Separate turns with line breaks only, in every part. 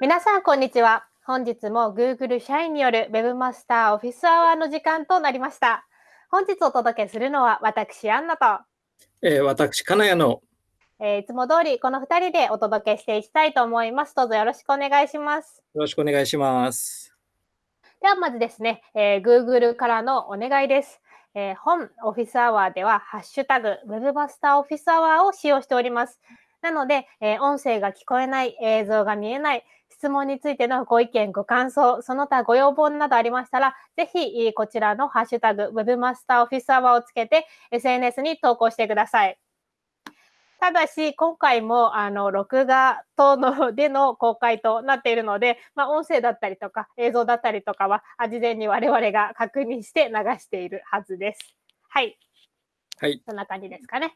皆さん、こんにちは。本日も Google 社員による Webmaster オフィスアワーの時間となりました。本日お届けするのは私、アンナと、
えー、私、金谷の、
えー、いつも通りこの2人でお届けしていきたいと思います。どうぞよろしくお願いします。
よろしくお願いします。
では、まずですね、えー、Google からのお願いです。えー、本オフィスアワーでは、ハッシュタグ Webmaster オフィスアワーを使用しております。なので、えー、音声が聞こえない、映像が見えない、質問についてのご意見、ご感想、その他ご要望などありましたら、ぜひこちらのハッシュタグ Webmaster Office Hour をつけて SNS に投稿してください。ただし、今回も、あの、録画等のでの公開となっているので、まあ、音声だったりとか、映像だったりとかは、事前に我々が確認して流しているはずです。はい。
はい。
そんな感じですかね。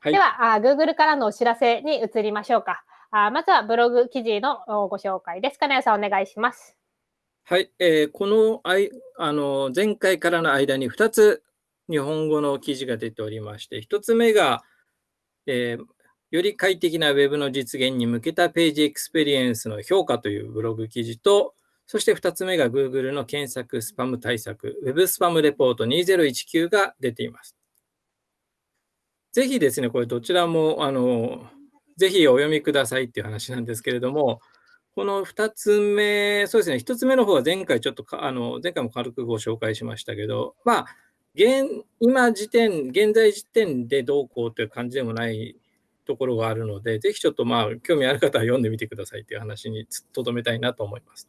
はい、ではあ、Google からのお知らせに移りましょうか。あまずはブログ記事のご紹介です。金谷さん、お願いします。
はい、えー、このあいあの前回からの間に2つ日本語の記事が出ておりまして、1つ目が、えー、より快適な Web の実現に向けたページエクスペリエンスの評価というブログ記事と、そして2つ目が Google の検索スパム対策、Web スパムレポート2019が出ています。ぜひですね、これどちらもあのぜひお読みくださいっていう話なんですけれども、この2つ目、そうですね、1つ目の方は前回ちょっとあの、前回も軽くご紹介しましたけど、まあ、現今時点、現在時点でどうこうという感じでもないところがあるので、ぜひちょっとまあ、興味ある方は読んでみてくださいという話にとどめたいなと思います。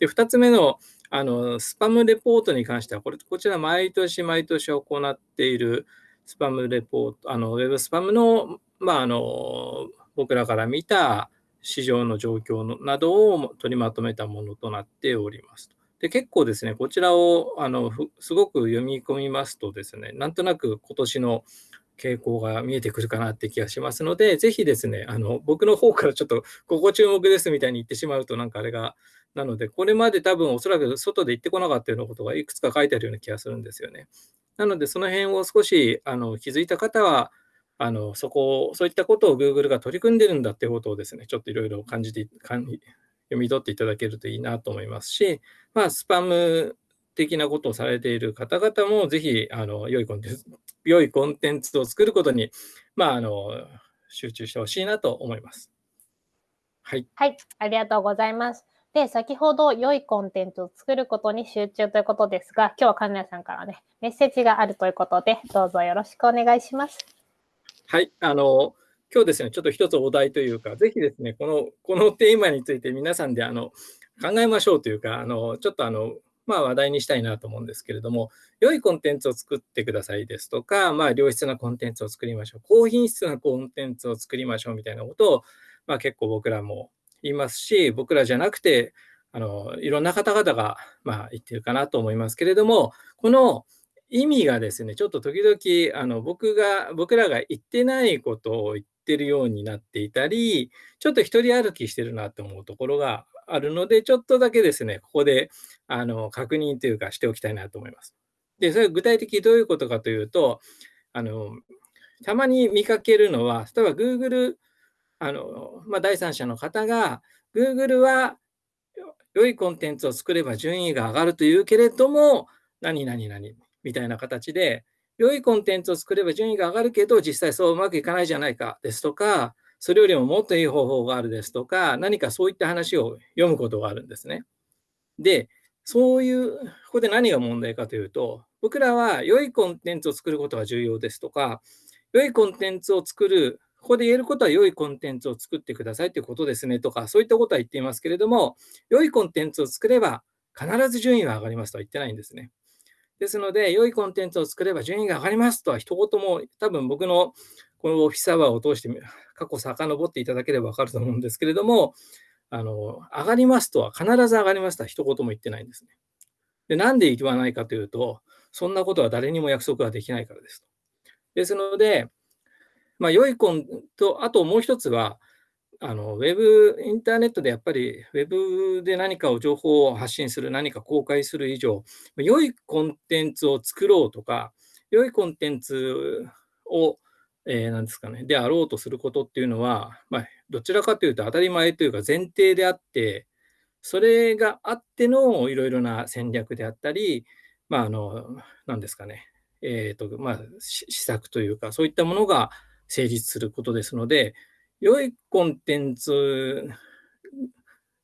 で、2つ目のあのスパムレポートに関しては、これこちら毎年毎年行っているスパムレポート、あのウェブスパムの,、まあ、あの僕らから見た市場の状況のなどを取りまとめたものとなっております。で結構ですね、こちらをあのすごく読み込みますとですね、なんとなく今年の傾向が見えてくるかなって気がしますので、ぜひですね、あの僕の方からちょっとここ注目ですみたいに言ってしまうとなんかあれが、なので、これまで多分おそらく外で行ってこなかったようなことがいくつか書いてあるような気がするんですよね。なので、その辺を少しあの気づいた方は、あのそこそういったことを Google が取り組んでるんだってことをですね、ちょっといろいろ感じて読み取っていただけるといいなと思いますし、まあ、スパム的なことをされている方々も、ぜひあの良いコンテンツ良いコンテンツを作ることに、まあ、あの集中してほしいなと思います。
はい、はい、ありがとうございます。で、先ほど良いコンテンツを作ることに集中ということですが、今日は金谷さんからね、メッセージがあるということで、どうぞよろしくお願いします。
はい、あの、今日ですね、ちょっと一つお題というか、ぜひですね、この、このテーマについて皆さんであの考えましょうというか、あの、ちょっとあの、まあ、話題にしたいなと思うんですけれども、良いコンテンツを作ってくださいですとか、まあ、良質なコンテンツを作りましょう、高品質なコンテンツを作りましょうみたいなことを、まあ、結構僕らも言いますし、僕らじゃなくて、あのいろんな方々が、まあ、言ってるかなと思いますけれども、この意味がですね、ちょっと時々あの僕が、僕らが言ってないことを言ってるようになっていたり、ちょっと一人歩きしてるなと思うところがあるので、ちょっとだけですね、ここであの確認というかしておきたいなと思います。で、それ具体的にどういうことかというと、あのたまに見かけるのは、例えば Google、あのまあ、第三者の方が、Google は良いコンテンツを作れば順位が上がるというけれども、何々々みたいな形で、良いコンテンツを作れば順位が上がるけど、実際そううまくいかないじゃないかですとか、それよりももっといい方法があるですとか、何かそういった話を読むことがあるんですね。で、そういう、ここで何が問題かというと、僕らは良いコンテンツを作ることが重要ですとか、良いコンテンツを作る、ここで言えることは良いコンテンツを作ってくださいということですねとか、そういったことは言っていますけれども、良いコンテンツを作れば必ず順位は上がりますとは言ってないんですね。ですので、良いコンテンツを作れば順位が上がりますとは一言も、多分僕のこのオフィスアワーを通して過去遡っていただければ分かると思うんですけれども、あの上がりますとは必ず上がりますとは一言も言ってないんですね。で、なんで言わないかというと、そんなことは誰にも約束はできないからです。ですので、まあ、良いコンと、あともう一つは、あのウェブ、インターネットでやっぱり、ウェブで何かを情報を発信する、何か公開する以上、良いコンテンツを作ろうとか、良いコンテンツを、えー、ですかね、であろうとすることっていうのは、まあ、どちらかというと当たり前というか前提であって、それがあってのいろいろな戦略であったり、まあ、あの、なんですかね、えっ、ー、と、まあ、施策というか、そういったものが成立することですので、良いコンテンツ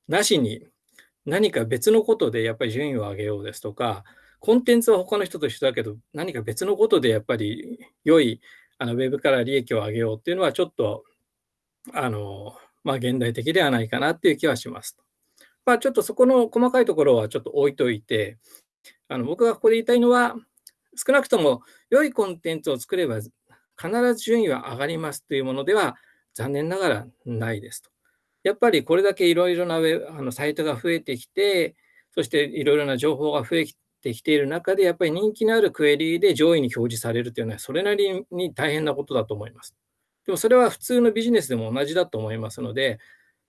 なしに何か別のことでやっぱり順位を上げようですとか、コンテンツは他の人と一緒だけど、何か別のことでやっぱり良いあのウェブから利益を上げようっていうのはちょっと、あの、まあ、現代的ではないかなっていう気はします。まあ、ちょっとそこの細かいところはちょっと置いといて、あの僕がここで言いたいのは、少なくとも良いコンテンツを作れば必ず順位は上がりますというものでは残念ながらないですと。やっぱりこれだけいろいろなウェあのサイトが増えてきて、そしていろいろな情報が増えてきている中で、やっぱり人気のあるクエリで上位に表示されるというのは、それなりに大変なことだと思います。でもそれは普通のビジネスでも同じだと思いますので、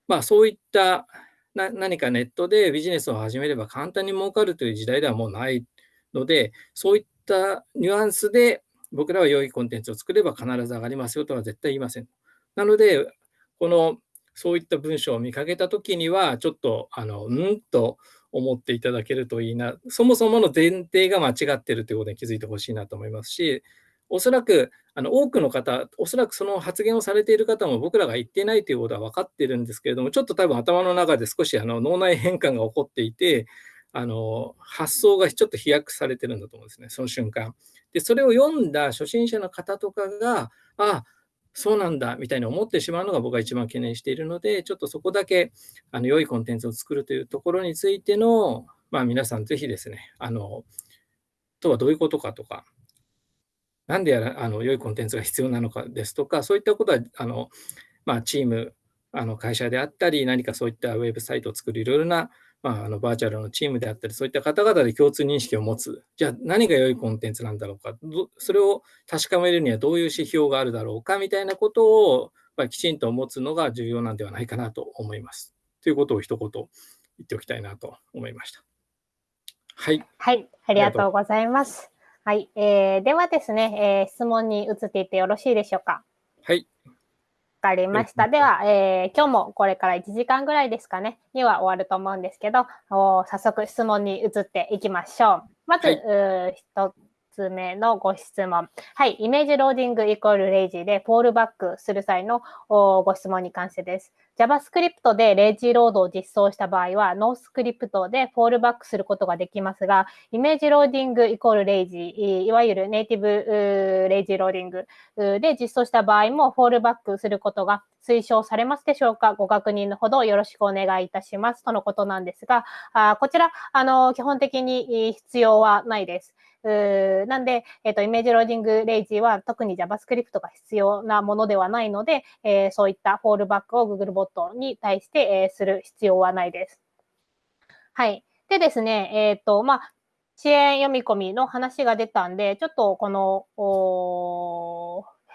まあ、そういったな何かネットでビジネスを始めれば簡単に儲かるという時代ではもうないので、そういったニュアンスで僕らは良いコンテンツを作れば必ず上がりますよとは絶対言いません。なので、このそういった文章を見かけたときには、ちょっと、あの、うんと思っていただけるといいな、そもそもの前提が間違ってるということに気づいてほしいなと思いますし、おそらくあの多くの方、おそらくその発言をされている方も僕らが言ってないということは分かっているんですけれども、ちょっと多分頭の中で少しあの脳内変換が起こっていて、あの発想がちょっと飛躍されてるんだと思うんですね、その瞬間。で、それを読んだ初心者の方とかが、ああそうなんだみたいに思ってしまうのが僕が一番懸念しているので、ちょっとそこだけあの良いコンテンツを作るというところについての、まあ、皆さんぜひですね、あの、とはどういうことかとか、なんでやらあの良いコンテンツが必要なのかですとか、そういったことはあの、まあ、チーム、あの会社であったり、何かそういったウェブサイトを作るいろいろなまあ、あのバーチャルのチームであったり、そういった方々で共通認識を持つ。じゃあ何が良いコンテンツなんだろうか。それを確かめるにはどういう指標があるだろうかみたいなことを、まあ、きちんと持つのが重要なんではないかなと思います。ということを一言言っておきたいなと思いました。はい。
はい、ありがとうございます。はい、えー、ではですね、えー、質問に移っていってよろしいでしょうか？
はい。
わかりました。では、えー、今日もこれから1時間ぐらいですかね、には終わると思うんですけど、早速質問に移っていきましょう。まず、はい、1つ目のご質問。はい、 image loading イコール lazy でフォールバックする際のご質問に関してです。JavaScript で lazy load を実装した場合は、 noscript でフォールバックすることができますが、 image loading イコール lazy、いわゆるネイティブlazy loading で実装した場合もフォールバックすることが推奨されますでしょうか？ご確認のほどよろしくお願いいたします。とのことなんですが、あこちら、あの、基本的に必要はないです。なんで、えっ、と、 image loading lazy は特に JavaScript が必要なものではないので、えー、そういったフォールバックを Googlebot に対して、えー、する必要はないです。はい。でですね、えっ、と、まあ、遅延読み込みの話が出たんで、ちょっとこの、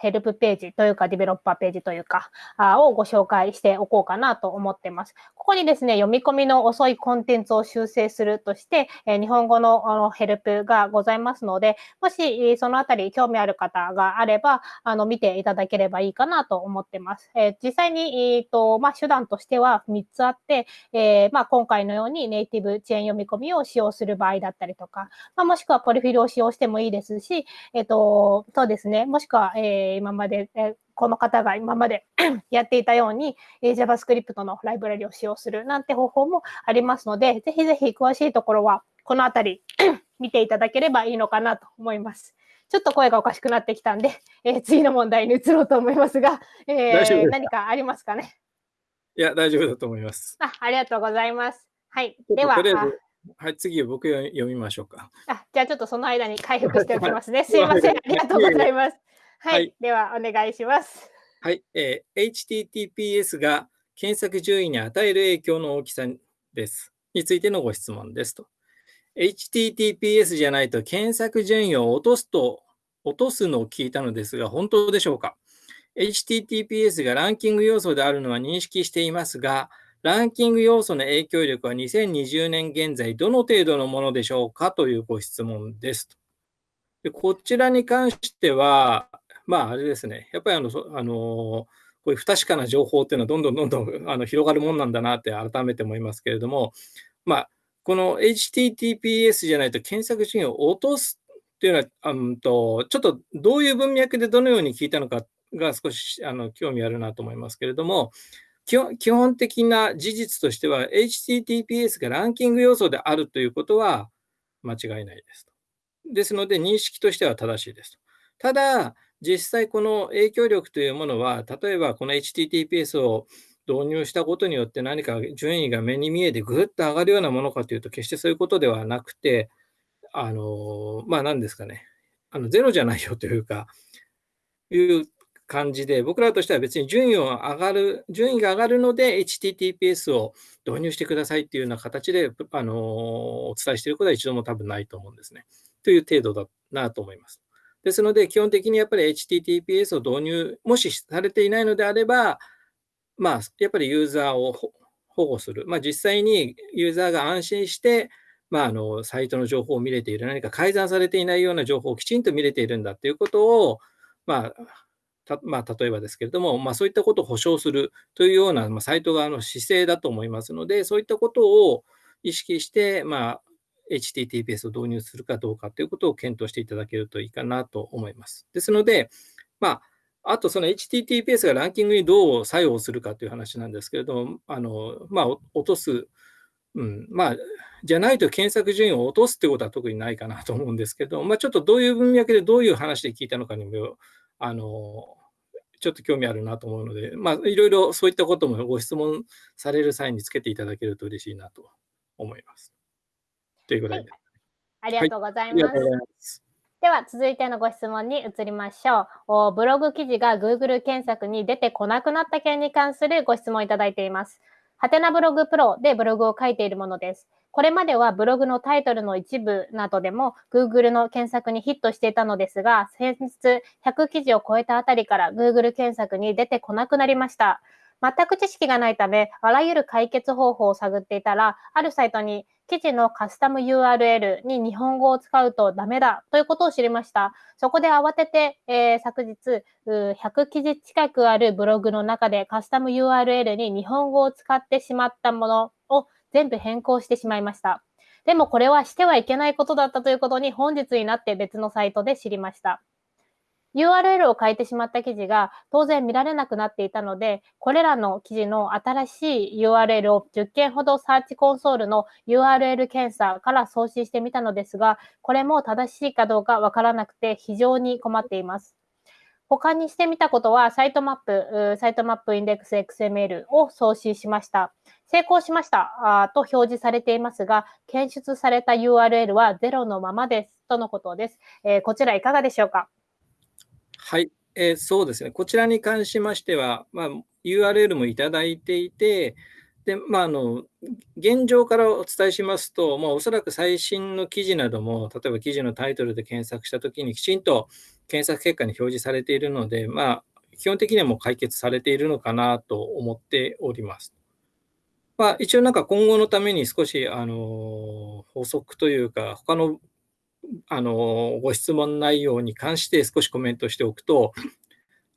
ヘルプページというか、ディベロッパーページというか、あをご紹介しておこうかなと思ってます。ここにですね、読み込みの遅いコンテンツを修正するとして、え日本語のあのヘルプがございますので、もしそのあたり興味ある方があれば、あの見ていただければいいかなと思ってます。え実際に、えーとまあ、手段としては3つあって、え、まあ、今回のようにネイティブ遅延読み込みを使用する場合だったりとか、まあ、もしくはポリフィルを使用してもいいですし、えっ、と、そうですね、もしくは、えー今まで、えこの方が今まで やっていたように、え JavaScript のライブラリを使用するなんて方法もありますので、ぜひぜひ詳しいところは、このあたり 見ていただければいいのかなと思います。ちょっと声がおかしくなってきたんで、えー、次の問題に移ろうと思いますが、えー、何かありますかね？
いや、大丈夫だと思います。
あありがとうございます。はい。では、
はい、次僕読みましょうか。
あ、じゃあちょっとその間に回復しておきますね。すいません。ありがとうございます。はい、はい、ではお願いします。
はい、えー、HTTPS が検索順位に与える影響の大きさです。についてのご質問ですと。HTTPS じゃないと検索順位を落とすと、落とすのを聞いたのですが、本当でしょうか ?HTTPS がランキング要素であるのは認識していますが、ランキング要素の影響力は2020年現在どの程度のものでしょうか？というご質問ですでこちらに関しては、まあ、あれですね、やっぱりあの、あのこういう不確かな情報っていうのはどんどんどんどん あの広がるもんなんだなって改めて思いますけれども、まあ、この HTTPS じゃないと検索順位を落とすっていうのは、うんと、ちょっとどういう文脈でどのように聞いたのかが少しあの興味あるなと思いますけれども、基本的な事実としては、HTTPS がランキング要素であるということは間違いないです。ですので、認識としては正しいです。ただ、実際この影響力というものは、例えばこの HTTPS を導入したことによって何か順位が目に見えてぐっと上がるようなものかというと、決してそういうことではなくて、あの、まあ何ですかね、あのゼロじゃないよというか、いう感じで、僕らとしては別に順位を上がる、順位が上がるので HTTPS を導入してくださいっていうような形で、あの、お伝えしていることは一度も多分ないと思うんですね。という程度だなと思います。ですので、基本的にやっぱり HTTPS を導入、もしされていないのであれば、まあ、やっぱりユーザーを保護する。まあ、実際にユーザーが安心して、まあ、あの、サイトの情報を見れている、何か改ざんされていないような情報をきちんと見れているんだということを、まあ、まあ、例えばですけれども、まあ、そういったことを保証するというような、まあ、サイト側の姿勢だと思いますので、そういったことを意識して、まあ、HTTPS を導入するかどうかということを検討していただけるといいかなと思います。ですので、まあ、あとその HTTPS がランキングにどう作用するかという話なんですけれども、あのまあ、落とす、うん、まあ、じゃないと検索順位を落とすってことは特にないかなと思うんですけど、まあ、ちょっとどういう文脈でどういう話で聞いたのかにも、あのちょっと興味あるなと思うので、まあ、いろいろそういったこともご質問される際につけていただけると嬉しいなと思います。というぐらいで、
はい。ありがとうございます。はい、では続いてのご質問に移りましょう。ブログ記事が Google 検索に出てこなくなった件に関するご質問いただいています。はてなブログプロでブログを書いているものです。これまではブログのタイトルの一部などでも Google の検索にヒットしていたのですが、先日100記事を超えたあたりから Google 検索に出てこなくなりました。全く知識がないため、あらゆる解決方法を探っていたら、あるサイトに記事のカスタム URL に日本語を使うとダメだということを知りました。そこで慌てて、えー、昨日、100記事近くあるブログの中でカスタム URL に日本語を使ってしまったものを全部変更してしまいました。でもこれはしてはいけないことだったということに本日になって別のサイトで知りました。URL を変えてしまった記事が当然見られなくなっていたので、これらの記事の新しい URL を10件ほどサーチコンソールの URL 検査から送信してみたのですが、これも正しいかどうかわからなくて非常に困っています。他にしてみたことは、サイトマップ、サイトマップインデックス XML を送信しました。成功しましたと表示されていますが、検出された URL は0のままですとのことです。えー、こちらいかがでしょうか？
はい、えー、そうですね。こちらに関しましては、まあ、URL もいただいていて、で、まあ、あの、現状からお伝えしますと、まあ、おそらく最新の記事なども、例えば記事のタイトルで検索したときにきちんと検索結果に表示されているので、まあ、基本的にはもう解決されているのかなと思っております。まあ、一応なんか今後のために少し、あの、補足というか、他のあの、ご質問内容に関して少しコメントしておくと、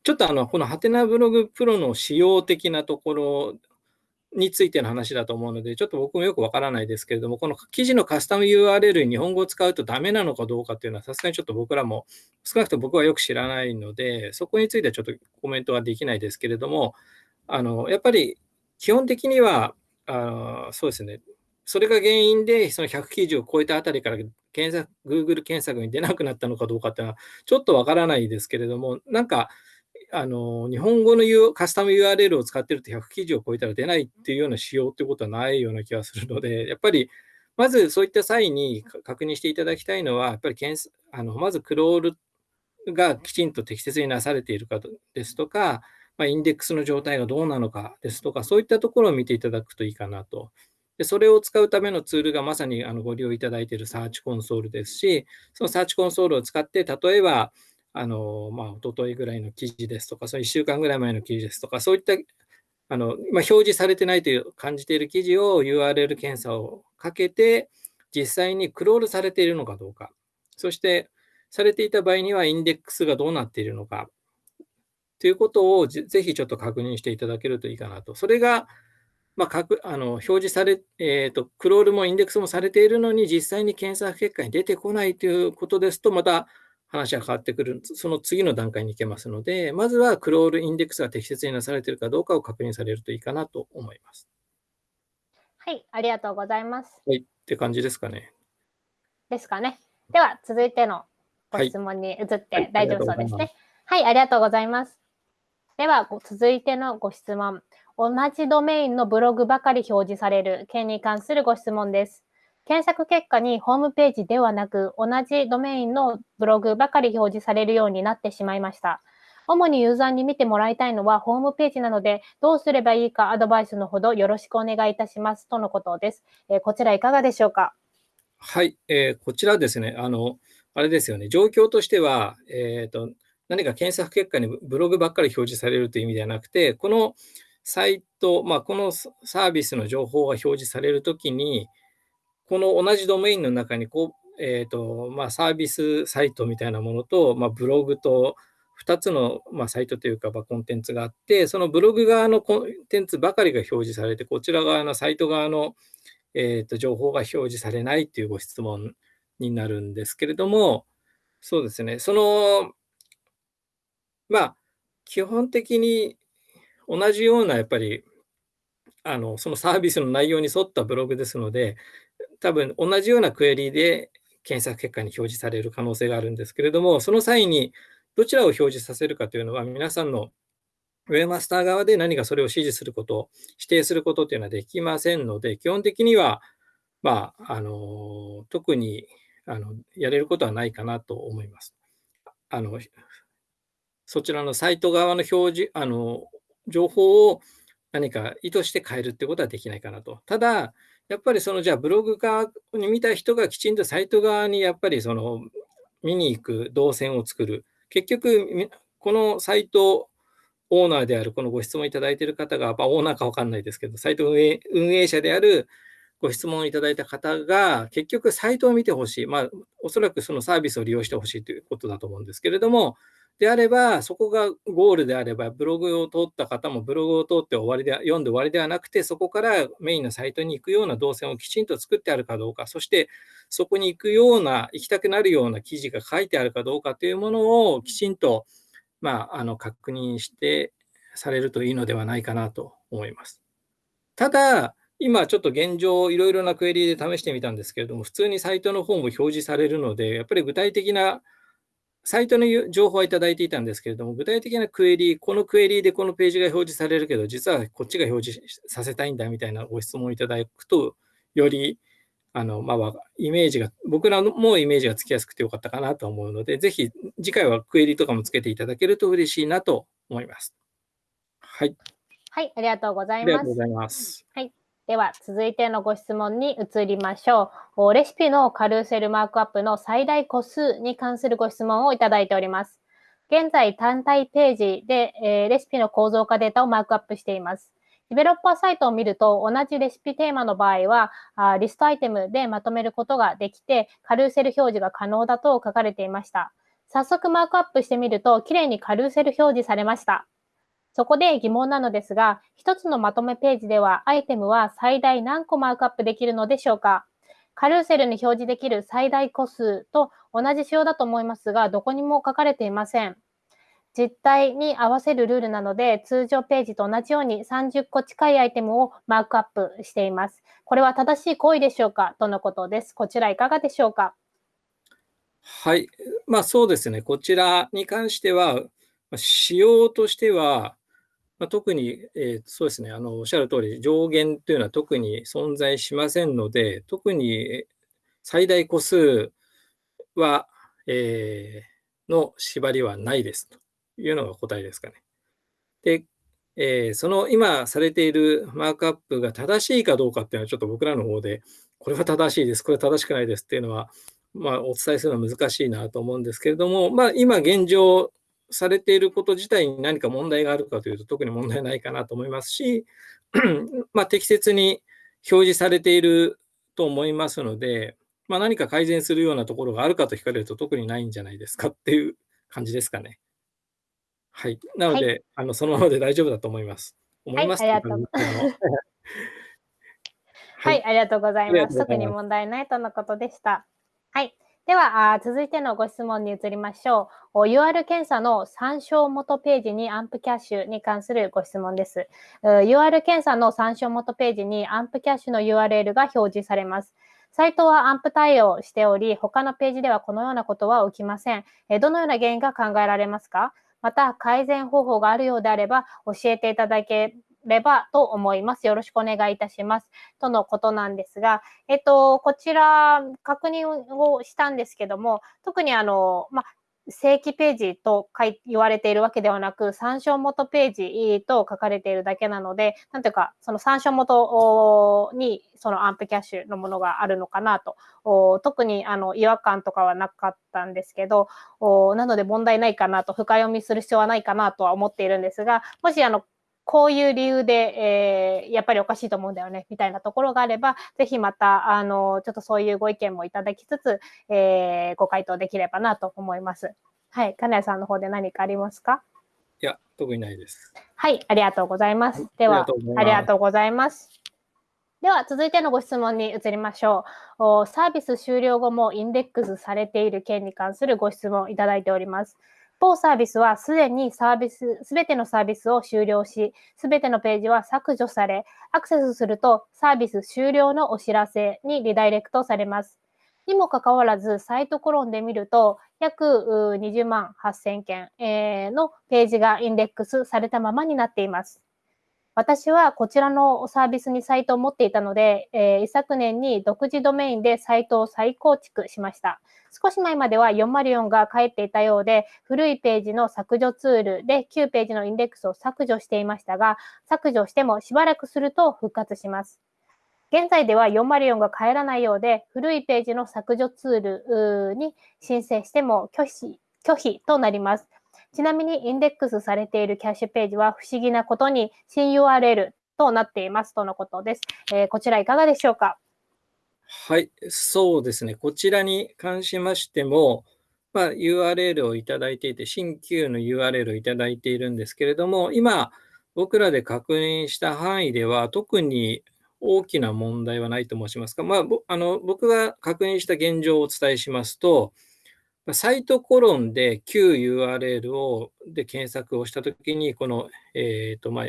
ちょっとあの、このハテナブログプロの仕様的なところについての話だと思うので、ちょっと僕もよくわからないですけれども、この記事のカスタム URL に日本語を使うとダメなのかどうかっていうのは、さすがにちょっと僕らも、少なくとも僕はよく知らないので、そこについてはちょっとコメントはできないですけれども、あの、やっぱり基本的には、あそうですね、それが原因で、その100記事を超えたあたりから検索、Google 検索に出なくなったのかどうかっていうのは、ちょっとわからないですけれども、なんか、あの日本語のカスタム URL を使ってると100記事を超えたら出ないっていうような仕様ってことはないような気がするので、やっぱり、まずそういった際に確認していただきたいのは、やっぱり検あのまずクロールがきちんと適切になされているかですとか、まあ、インデックスの状態がどうなのかですとか、そういったところを見ていただくといいかなと。でそれを使うためのツールがまさにあのご利用いただいているサーチコンソールですし、そのサーチコンソールを使って、例えば、あのまあ、一昨日ぐらいの記事ですとか、その1週間ぐらい前の記事ですとか、そういったあの、ま、表示されてないという感じている記事を URL 検査をかけて、実際にクロールされているのかどうか、そしてされていた場合にはインデックスがどうなっているのか、ということをぜひちょっと確認していただけるといいかなと。それが、まあ、かくあの表示され、えーと、クロールもインデックスもされているのに、実際に検索結果に出てこないということですと、また話は変わってくる、その次の段階に行けますので、まずはクロールインデックスが適切になされているかどうかを確認されるといいかなと思います。
はい、ありがとうございます。
はい、って感じですかね。
ですかね。では、続いてのご質問に移って大丈夫そうですね。はい、ありがとうございます。では、続いてのご質問。同じドメインのブログばかり表示される件に関するご質問です。検索結果にホームページではなく、同じドメインのブログばかり表示されるようになってしまいました。主にユーザーに見てもらいたいのはホームページなので、どうすればいいかアドバイスのほどよろしくお願いいたしますとのことです。えー、こちらいかがでしょうか？
はい、えー、こちらですね、あの、あれですよね、状況としては、えーと、何か検索結果にブログばっかり表示されるという意味ではなくて、このサイト、まあ、このサービスの情報が表示されるときに、この同じドメインの中にこう、えーとまあ、サービスサイトみたいなものと、まあ、ブログと2つの、まあ、サイトというか、まあ、コンテンツがあって、そのブログ側のコンテンツばかりが表示されて、こちら側のサイト側の、えーと情報が表示されないというご質問になるんですけれども、そうですね、その、まあ、基本的に同じようなやっぱりあのそのサービスの内容に沿ったブログですので、多分同じようなクエリで検索結果に表示される可能性があるんですけれども、その際にどちらを表示させるかというのは、皆さんのウェブマスター側で何かそれを指示すること、指定することというのはできませんので、基本的には、まあ、あの特にあのやれることはないかなと思います。あのそちらのサイト側の表示、あの情報を何か意図して変えるってことはできないかなと。ただ、やっぱりそのじゃあブログ側に見た人がきちんとサイト側にやっぱりその見に行く動線を作る。結局、このサイトオーナーである、このご質問いただいている方が、まあ、オーナーか分かんないですけど、サイト運営運営者であるご質問いただいた方が、結局サイトを見てほしい。まあ、おそらくそのサービスを利用してほしいということだと思うんですけれども、であれば、そこがゴールであれば、ブログを通った方もブログを通って終わりで読んで終わりではなくて、そこからメインのサイトに行くような動線をきちんと作ってあるかどうか、そしてそこに行くような、行きたくなるような記事が書いてあるかどうかというものをきちんと、まあ、あの確認してされるといいのではないかなと思います。ただ、今ちょっと現状、いろいろなクエリで試してみたんですけれども、普通にサイトの方も表示されるので、やっぱり具体的なサイトの情報はいただいていたんですけれども、具体的なクエリ、このクエリでこのページが表示されるけど、実はこっちが表示させたいんだみたいなご質問をいただくと、よりあの、まあ、イメージが、僕らもイメージがつきやすくてよかったかなと思うので、ぜひ次回はクエリとかもつけていただけると嬉しいなと思います。はい。
はい、ありがとうございます。ありがとう
ございます。
はい。では、続いてのご質問に移りましょう。レシピのカルーセルマークアップの最大個数に関するご質問をいただいております。現在、単体ページで、えー、レシピの構造化データをマークアップしています。ディベロッパーサイトを見ると、同じレシピテーマの場合は、あリストアイテムでまとめることができて、カルーセル表示が可能だと書かれていました。早速マークアップしてみると、きれいにカルーセル表示されました。そこで疑問なのですが、一つのまとめページではアイテムは最大何個マークアップできるのでしょうか？カルーセルに表示できる最大個数と同じ仕様だと思いますが、どこにも書かれていません。実態に合わせるルールなので、通常ページと同じように30個近いアイテムをマークアップしています。これは正しい行為でしょうか？とのことです。こちらいかがでしょうか？
はい。まあそうですね。こちらに関しては、仕様としては、まあ、特に、えー、そうですねあの、おっしゃる通り、上限というのは特に存在しませんので、特に最大個数は、えー、の縛りはないですというのが答えですかね。で、えー、その今されているマークアップが正しいかどうかっていうのは、ちょっと僕らの方で、これは正しいです、これは正しくないですっていうのは、まあ、お伝えするのは難しいなと思うんですけれども、まあ、今現状、されていること自体に何か問題があるかというと、特に問題ないかなと思いますし、まあ、適切に表示されていると思いますので、まあ、何か改善するようなところがあるかと聞かれると、特にないんじゃないですかっていう感じですかね。はい。なので、はい、あのそのままで大丈夫だと思います。思います、
はい、ありがとう。はい、ありがとうございます。特に問題ないとのことでした。はい。では、続いてのご質問に移りましょう。UR 検査の参照元ページにアンプキャッシュに関するご質問です。UR 検査の参照元ページにアンプキャッシュの URL が表示されます。サイトはアンプ対応しており、他のページではこのようなことは起きません。どのような原因が考えられますか？また、改善方法があるようであれば、教えていただければと思います。よろしくお願いいたします。とのことなんですが、えっと、こちら、確認をしたんですけども、特にあの、ま正規ページと言われているわけではなく、参照元ページと書かれているだけなので、なんていうか、その参照元にそのアンプキャッシュのものがあるのかなと、特にあの違和感とかはなかったんですけど、なので問題ないかなと、深読みする必要はないかなとは思っているんですが、もしあのこういう理由で、えー、やっぱりおかしいと思うんだよね、みたいなところがあれば、ぜひまた、あの、ちょっとそういうご意見もいただきつつ、えー、ご回答できればなと思います。はい。金谷さんの方で何かありますか？
いや、特にないです。
はい、ありがとうございます。では、ありがとうございます。では、続いてのご質問に移りましょう。サービス終了後もインデックスされている件に関するご質問をいただいております。当サービスはすでにサービス、すべてのサービスを終了し、すべてのページは削除され、アクセスするとサービス終了のお知らせにリダイレクトされます。にもかかわらず、サイトコロンで見ると、約20万8000件のページがインデックスされたままになっています。私はこちらのサービスにサイトを持っていたので、えー、一昨年に独自ドメインでサイトを再構築しました。少し前までは404が返っていたようで、古いページの削除ツールで旧ページのインデックスを削除していましたが、削除してもしばらくすると復活します。現在では404が帰らないようで、古いページの削除ツールに申請しても拒否拒否となります。ちなみにインデックスされているキャッシュページは不思議なことに新 URL となっていますとのことです。えー、こちらいかがでしょうか？
はい、そうですね。こちらに関しましても、まあ、URL をいただいていて、新旧の URL をいただいているんですけれども、今、僕らで確認した範囲では、特に大きな問題はないと申しますか、まあ、あの僕が確認した現状をお伝えしますと、サイトコロンで旧 URL をで検索をしたときに、この、えーとまあ、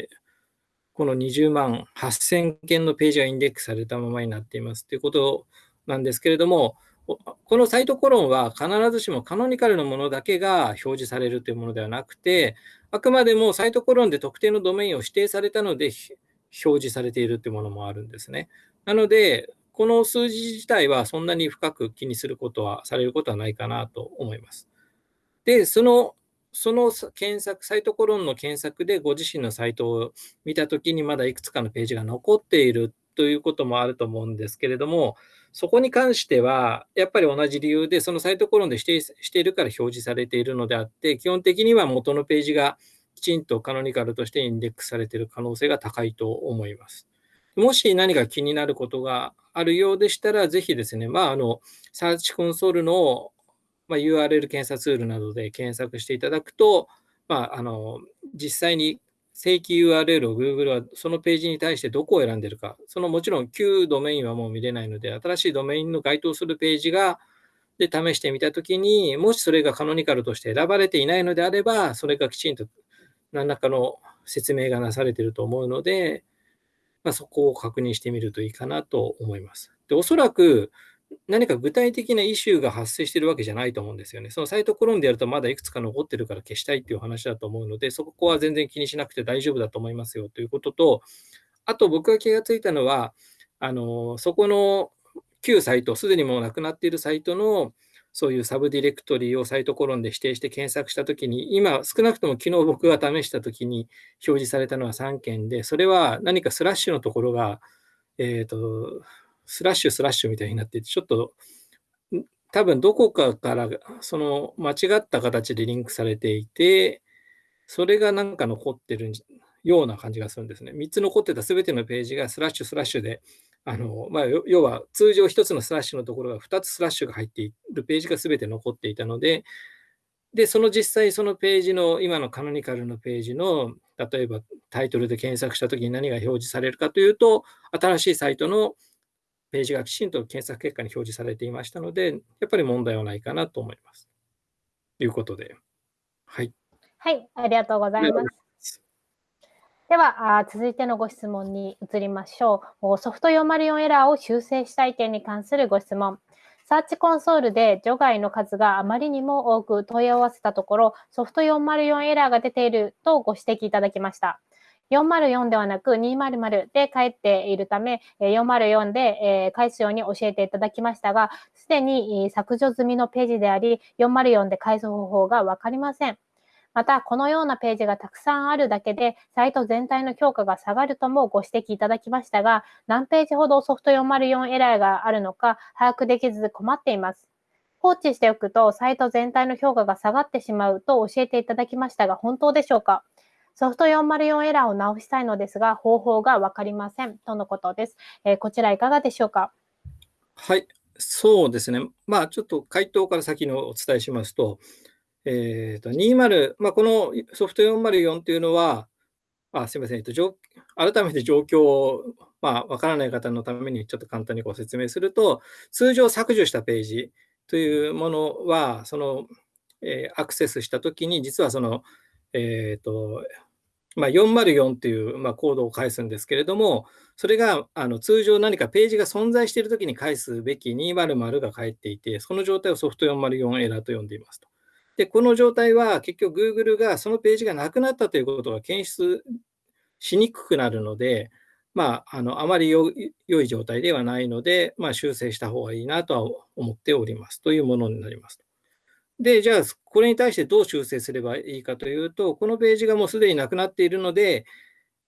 この20万8000件のページがインデックスされたままになっていますということなんですけれども、このサイトコロンは必ずしもカノニカルのものだけが表示されるというものではなくて、あくまでもサイトコロンで特定のドメインを指定されたので表示されているというものもあるんですね。なので、この数字自体はそんなに深く気にすることは、されることはないかなと思います。で、その、その検索、サイトコロンの検索でご自身のサイトを見たときにまだいくつかのページが残っているということもあると思うんですけれども、そこに関しては、やっぱり同じ理由で、そのサイトコロンで指定しているから表示されているのであって、基本的には元のページがきちんとカノニカルとしてインデックスされている可能性が高いと思います。もし何か気になることがあるようでしたら、ぜひですね、まあ、あの、サーチコンソールの、ま、URL 検査ツールなどで検索していただくと、まあ、あの、実際に正規 URL を Google はそのページに対してどこを選んでるか、そのもちろん旧ドメインはもう見れないので、新しいドメインの該当するページが、で試してみたときに、もしそれがカノニカルとして選ばれていないのであれば、それがきちんと何らかの説明がなされていると思うので、まあ、そこを確認してみるといいかなと思います。で、おそらく何か具体的なイシューが発生してるわけじゃないと思うんですよね。そのサイトコロンでやるとまだいくつか残ってるから消したいっていう話だと思うので、そこは全然気にしなくて大丈夫だと思いますよということと、あと僕が気がついたのは、あのそこの旧サイト、すでにもうなくなっているサイトのそういうサブディレクトリをサイトコロンで指定して検索したときに、今、少なくとも昨日僕が試したときに表示されたのは3件で、それは何かスラッシュのところが、えっ、と、スラッシュスラッシュみたいになってて、ちょっと多分どこかからその間違った形でリンクされていて、それがなんか残ってるような感じがするんですね。3つ残ってたすべてのページがスラッシュスラッシュであのまあ、要は通常1つのスラッシュのところが2つスラッシュが入っているページが全て残っていたので、で、その実際そのページの、今のカノニカルのページの、例えばタイトルで検索したときに何が表示されるかというと、新しいサイトのページがきちんと検索結果に表示されていましたので、やっぱり問題はないかなと思います。ということで。はい。
はい、ありがとうございます。ではあ、続いてのご質問に移りましょう。ソフト404エラーを修正したい点に関するご質問。サーチコンソールで除外の数があまりにも多く問い合わせたところ、ソフト404エラーが出ているとご指摘いただきました。404ではなく200で返っているため、404で返すように教えていただきましたが、すでに削除済みのページであり、404で返す方法がわかりません。また、このようなページがたくさんあるだけで、サイト全体の評価が下がるともご指摘いただきましたが、何ページほどソフト404エラーがあるのか把握できず困っています。放置しておくと、サイト全体の評価が下がってしまうと教えていただきましたが、本当でしょうか？ソフト404エラーを直したいのですが、方法がわかりません。とのことです。えー、こちらいかがでしょうか？
はい、そうですね。まあ、ちょっと回答から先のお伝えしますと、えー、と20、まあ、このソフト404というのは、あすみません、えっと、改めて状況を、まあ、わからない方のためにちょっと簡単にご説明すると、通常削除したページというものは、その、えー、アクセスしたときに、実はその、えっ、ー、と、まあ、404という、まあ、コードを返すんですけれども、それがあの通常何かページが存在しているときに返すべき200が返っていて、その状態をソフト404エラーと呼んでいますと。で、この状態は結局 Google がそのページがなくなったということが検出しにくくなるので、まあ、あのあまり良い状態ではないので、まあ、修正した方がいいなとは思っておりますというものになります。で、じゃあ、これに対してどう修正すればいいかというと、このページがもうすでになくなっているので、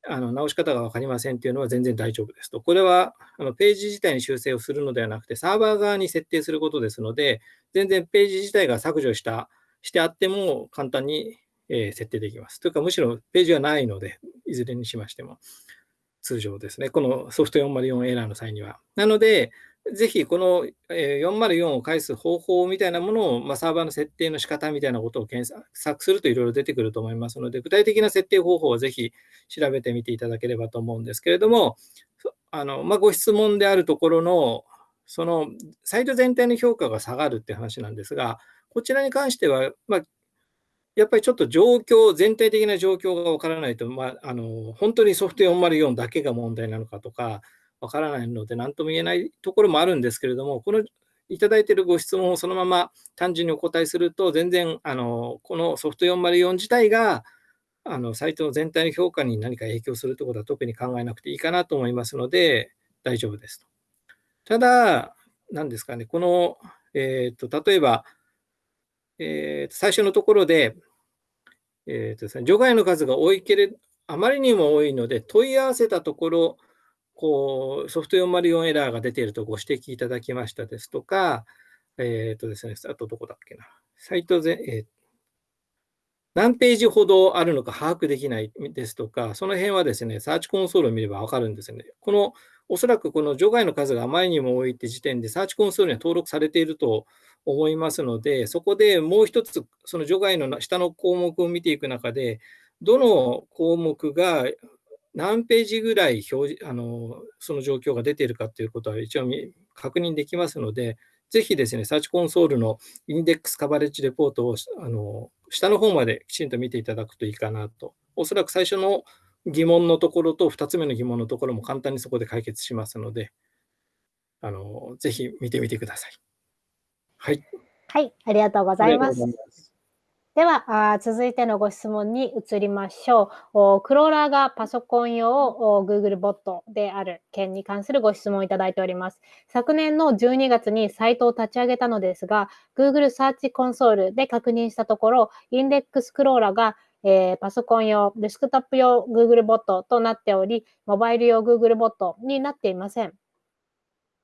あの直し方が分かりませんというのは全然大丈夫ですと。これはあのページ自体に修正をするのではなくて、サーバー側に設定することですので、全然ページ自体が削除したしてあっても簡単に、え設定できます。というか、むしろページはないので、いずれにしましても通常ですね。このソフト404エラーの際には。なので、ぜひこの404を返す方法みたいなものを、まあ、サーバーの設定の仕方みたいなことを検索するといろいろ出てくると思いますので、具体的な設定方法をぜひ調べてみていただければと思うんですけれども、あのまあ、ご質問であるところの、そのサイト全体の評価が下がるって話なんですが、こちらに関しては、まあ、やっぱりちょっと状況、全体的な状況がわからないと、まあ、あの本当にソフト404だけが問題なのかとか、わからないので、何とも言えないところもあるんですけれども、このいただいているご質問をそのまま単純にお答えすると、全然あのこのソフト404自体があのサイトの全体の評価に何か影響するということは特に考えなくていいかなと思いますので、大丈夫ですと。ただ、何ですかね、この、えーと、例えば、えー、最初のところで、えーとですね、除外の数が多いけれど、あまりにも多いので、問い合わせたところ、こうソフト404エラーが出ているとご指摘いただきましたですとか、えっ、ー、とですね、あとどこだっけな、サイトぜ、えー、何ページほどあるのか把握できないですとか、その辺はですね、サーチコンソールを見ればわかるんですよね。このおそらくこの除外の数があまりにも多いって時点で、サーチコンソールには登録されていると思いますので、そこでもう一つ、その除外の下の項目を見ていく中で、どの項目が何ページぐらい表示あのその状況が出ているかということは一応確認できますので、ぜひですね、サーチコンソールのインデックスカバレッジレポートをあの下の方まできちんと見ていただくといいかなと。おそらく最初の疑問のところと2つ目の疑問のところも簡単にそこで解決しますので、あのぜひ見てみてください。はい。
はい、ありがとうございます。ではあ、続いてのご質問に移りましょう。クローラーがパソコン用 Google ボットである件に関するご質問をいただいております。昨年の12月にサイトを立ち上げたのですが、Google サーチコンソールで確認したところ、インデックスクローラーがえー、パソコン用、デスクトップ用 Google ボットとなっており、モバイル用 Google ボットになっていません。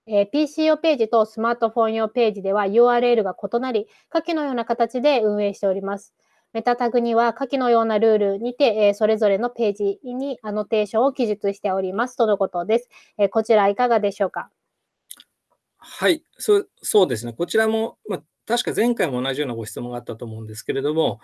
えー、PC 用ページとスマートフォン用ページでは URL が異なり、下記のような形で運営しております。メタタグには下記のようなルールにて、えー、それぞれのページにアノテーションを記述しておりますとのことです。えー、こちらいかがでしょうか？
はい、そそうですね。こちらも、まあ確か前回も同じようなご質問があったと思うんですけれども、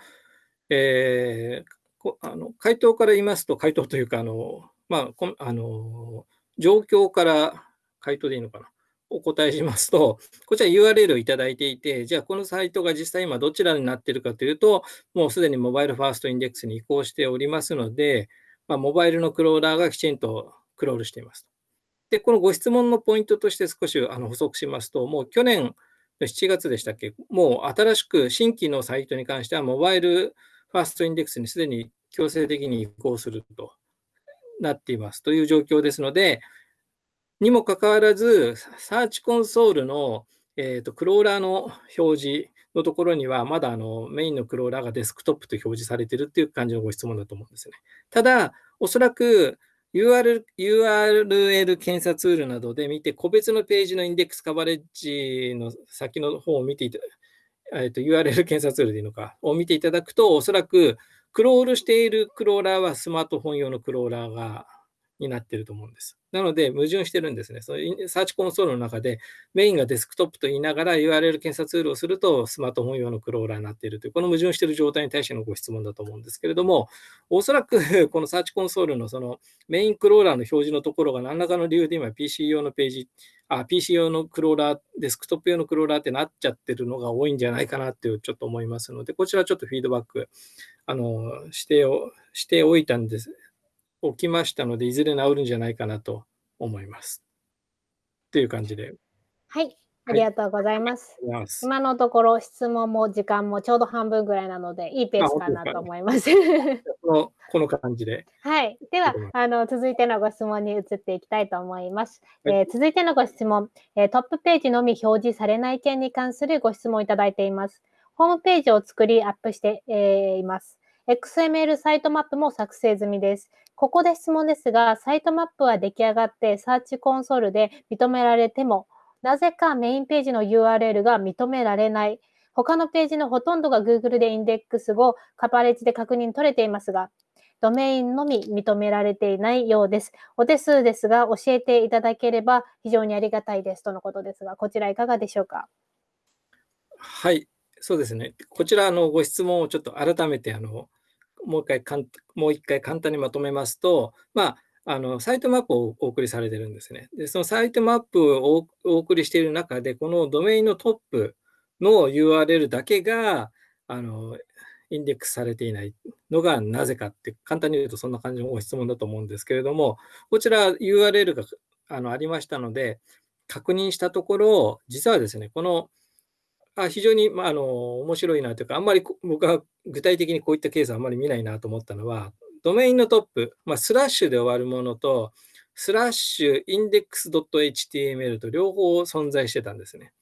えー、あの回答から言いますと、回答というか、あのまあ、あの状況から回答でいいのかな？お答えしますと、こちら URL をいただいていて、じゃあこのサイトが実際今どちらになっているかというと、もうすでにモバイルファーストインデックスに移行しておりますので、まあ、モバイルのクローラーがきちんとクロールしています。で、このご質問のポイントとして少しあの補足しますと、もう去年の7月でしたっけ、もう新しく新規のサイトに関しては、モバイルファーストインデックスにすでに強制的に移行するとなっていますという状況ですので、にもかかわらず、サーチコンソールの、えーと、クローラーの表示のところには、まだあのメインのクローラーがデスクトップと表示されているっていう感じのご質問だと思うんですね。ただ、おそらく URL, URL 検査ツールなどで見て、個別のページのインデックスカバレッジの先の方を見ていただく、えーと、URL 検査ツールでいいのか、を見ていただくと、おそらくクロールしているクローラーはスマートフォン用のクローラーがになってると思うんです。なので、矛盾してるんですね。そのサーチコンソールの中で、メインがデスクトップと言いながら URL 検査ツールをすると、スマートフォン用のクローラーになっているという、この矛盾している状態に対してのご質問だと思うんですけれども、おそらく このサーチコンソールのそのメインクローラーの表示のところが何らかの理由で今 PC 用のページ、あ、PC 用のクローラー、デスクトップ用のクローラーってなっちゃってるのが多いんじゃないかなっていうちょっと思いますので、こちらちょっとフィードバックあのしておしておいたんです起きましたので、いずれ治るんじゃないかなと思います。という感じで。
はい、ありがとうございます。はい、今のところ質問も時間もちょうど半分ぐらいなので、いいペースかなと思います。
このこの感じで。
はい。では、あの続いてのご質問に移っていきたいと思います。はい、えー、続いてのご質問、えー、トップページのみ表示されない件に関するご質問をいただいています。ホームページを作りアップして、えー、います。XML サイトマップも作成済みです。ここで質問ですが、サイトマップは出来上がってサーチコンソールで認められても、なぜかメインページの URL が認められない。他のページのほとんどが Google でインデックス後、カパレッジで確認取れていますが、ドメインのみ認められていないようです。お手数ですが、教えていただければ非常にありがたいですとのことですが、こちらいかがでしょうか？
はい、そうですね。こちらのご質問をちょっと改めてあのもう一回かん、もう一回簡単にまとめますと、まあ、あのサイトマップをお送りされてるんですね。で、そのサイトマップをお送りしている中で、このドメインのトップの URL だけが、あの、インデックスされていないのがなぜかって、簡単に言うとそんな感じのご質問だと思うんですけれども、こちら URL があのありましたので、確認したところ、実はですね、このあ非常に、まあ、あの面白いなというか、あんまり僕は具体的にこういったケースはあんまり見ないなと思ったのは、ドメインのトップ、まあ、スラッシュで終わるものと、スラッシュインデックス .html と両方存在してたんですね。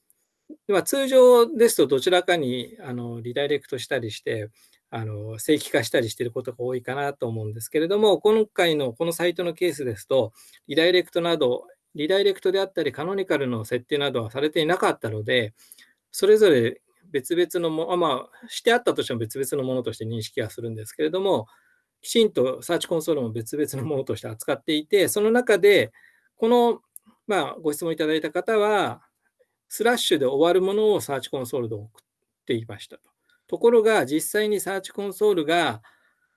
まあ、通常ですとどちらかにあのリダイレクトしたりして、あの正規化したりしていることが多いかなと思うんですけれども、今回のこのサイトのケースですと、リダイレクトなど、リダイレクトであったり、カノニカルの設定などはされていなかったので、それぞれ別々のも、まあ、してあったとしても別々のものとして認識はするんですけれども、きちんとサーチコンソールも別々のものとして扱っていて、その中で、この、まあ、ご質問いただいた方は、スラッシュで終わるものをサーチコンソールで送っていましたと。ところが、実際にサーチコンソールが、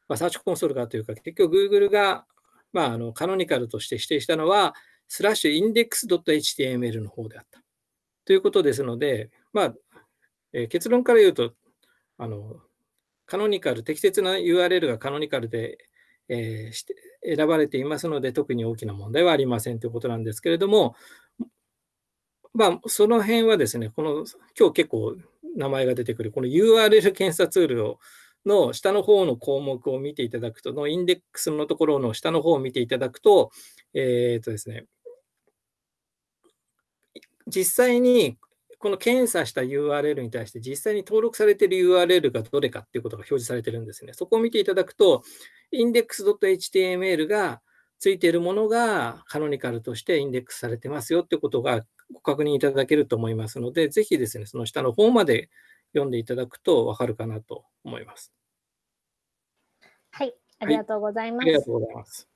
まあ、サーチコンソールがというか、結局 Google が、まあ、あのカノニカルとして指定したのは、スラッシュインデックス .html の方であった。ということですので、まあ、えー、結論から言うと、あの、カノニカル、適切な URL がカノニカルで、えー、して選ばれていますので、特に大きな問題はありませんということなんですけれども、まあ、その辺はですね、この、今日結構名前が出てくる、この URL 検査ツールをの下の方の項目を見ていただくと、のインデックスのところの下の方を見ていただくと、えっ、ー、とですね、実際にこの検査した URL に対して実際に登録されている URL がどれかっていうことが表示されてるんですね。そこを見ていただくと、index.html がついているものがカノニカルとしてインデックスされてますよってことがご確認いただけると思いますので、ぜひですね、その下の方まで読んでいただくと分かるかなと思います。
はい、ありがとうございます。
はい、ありがとうございます。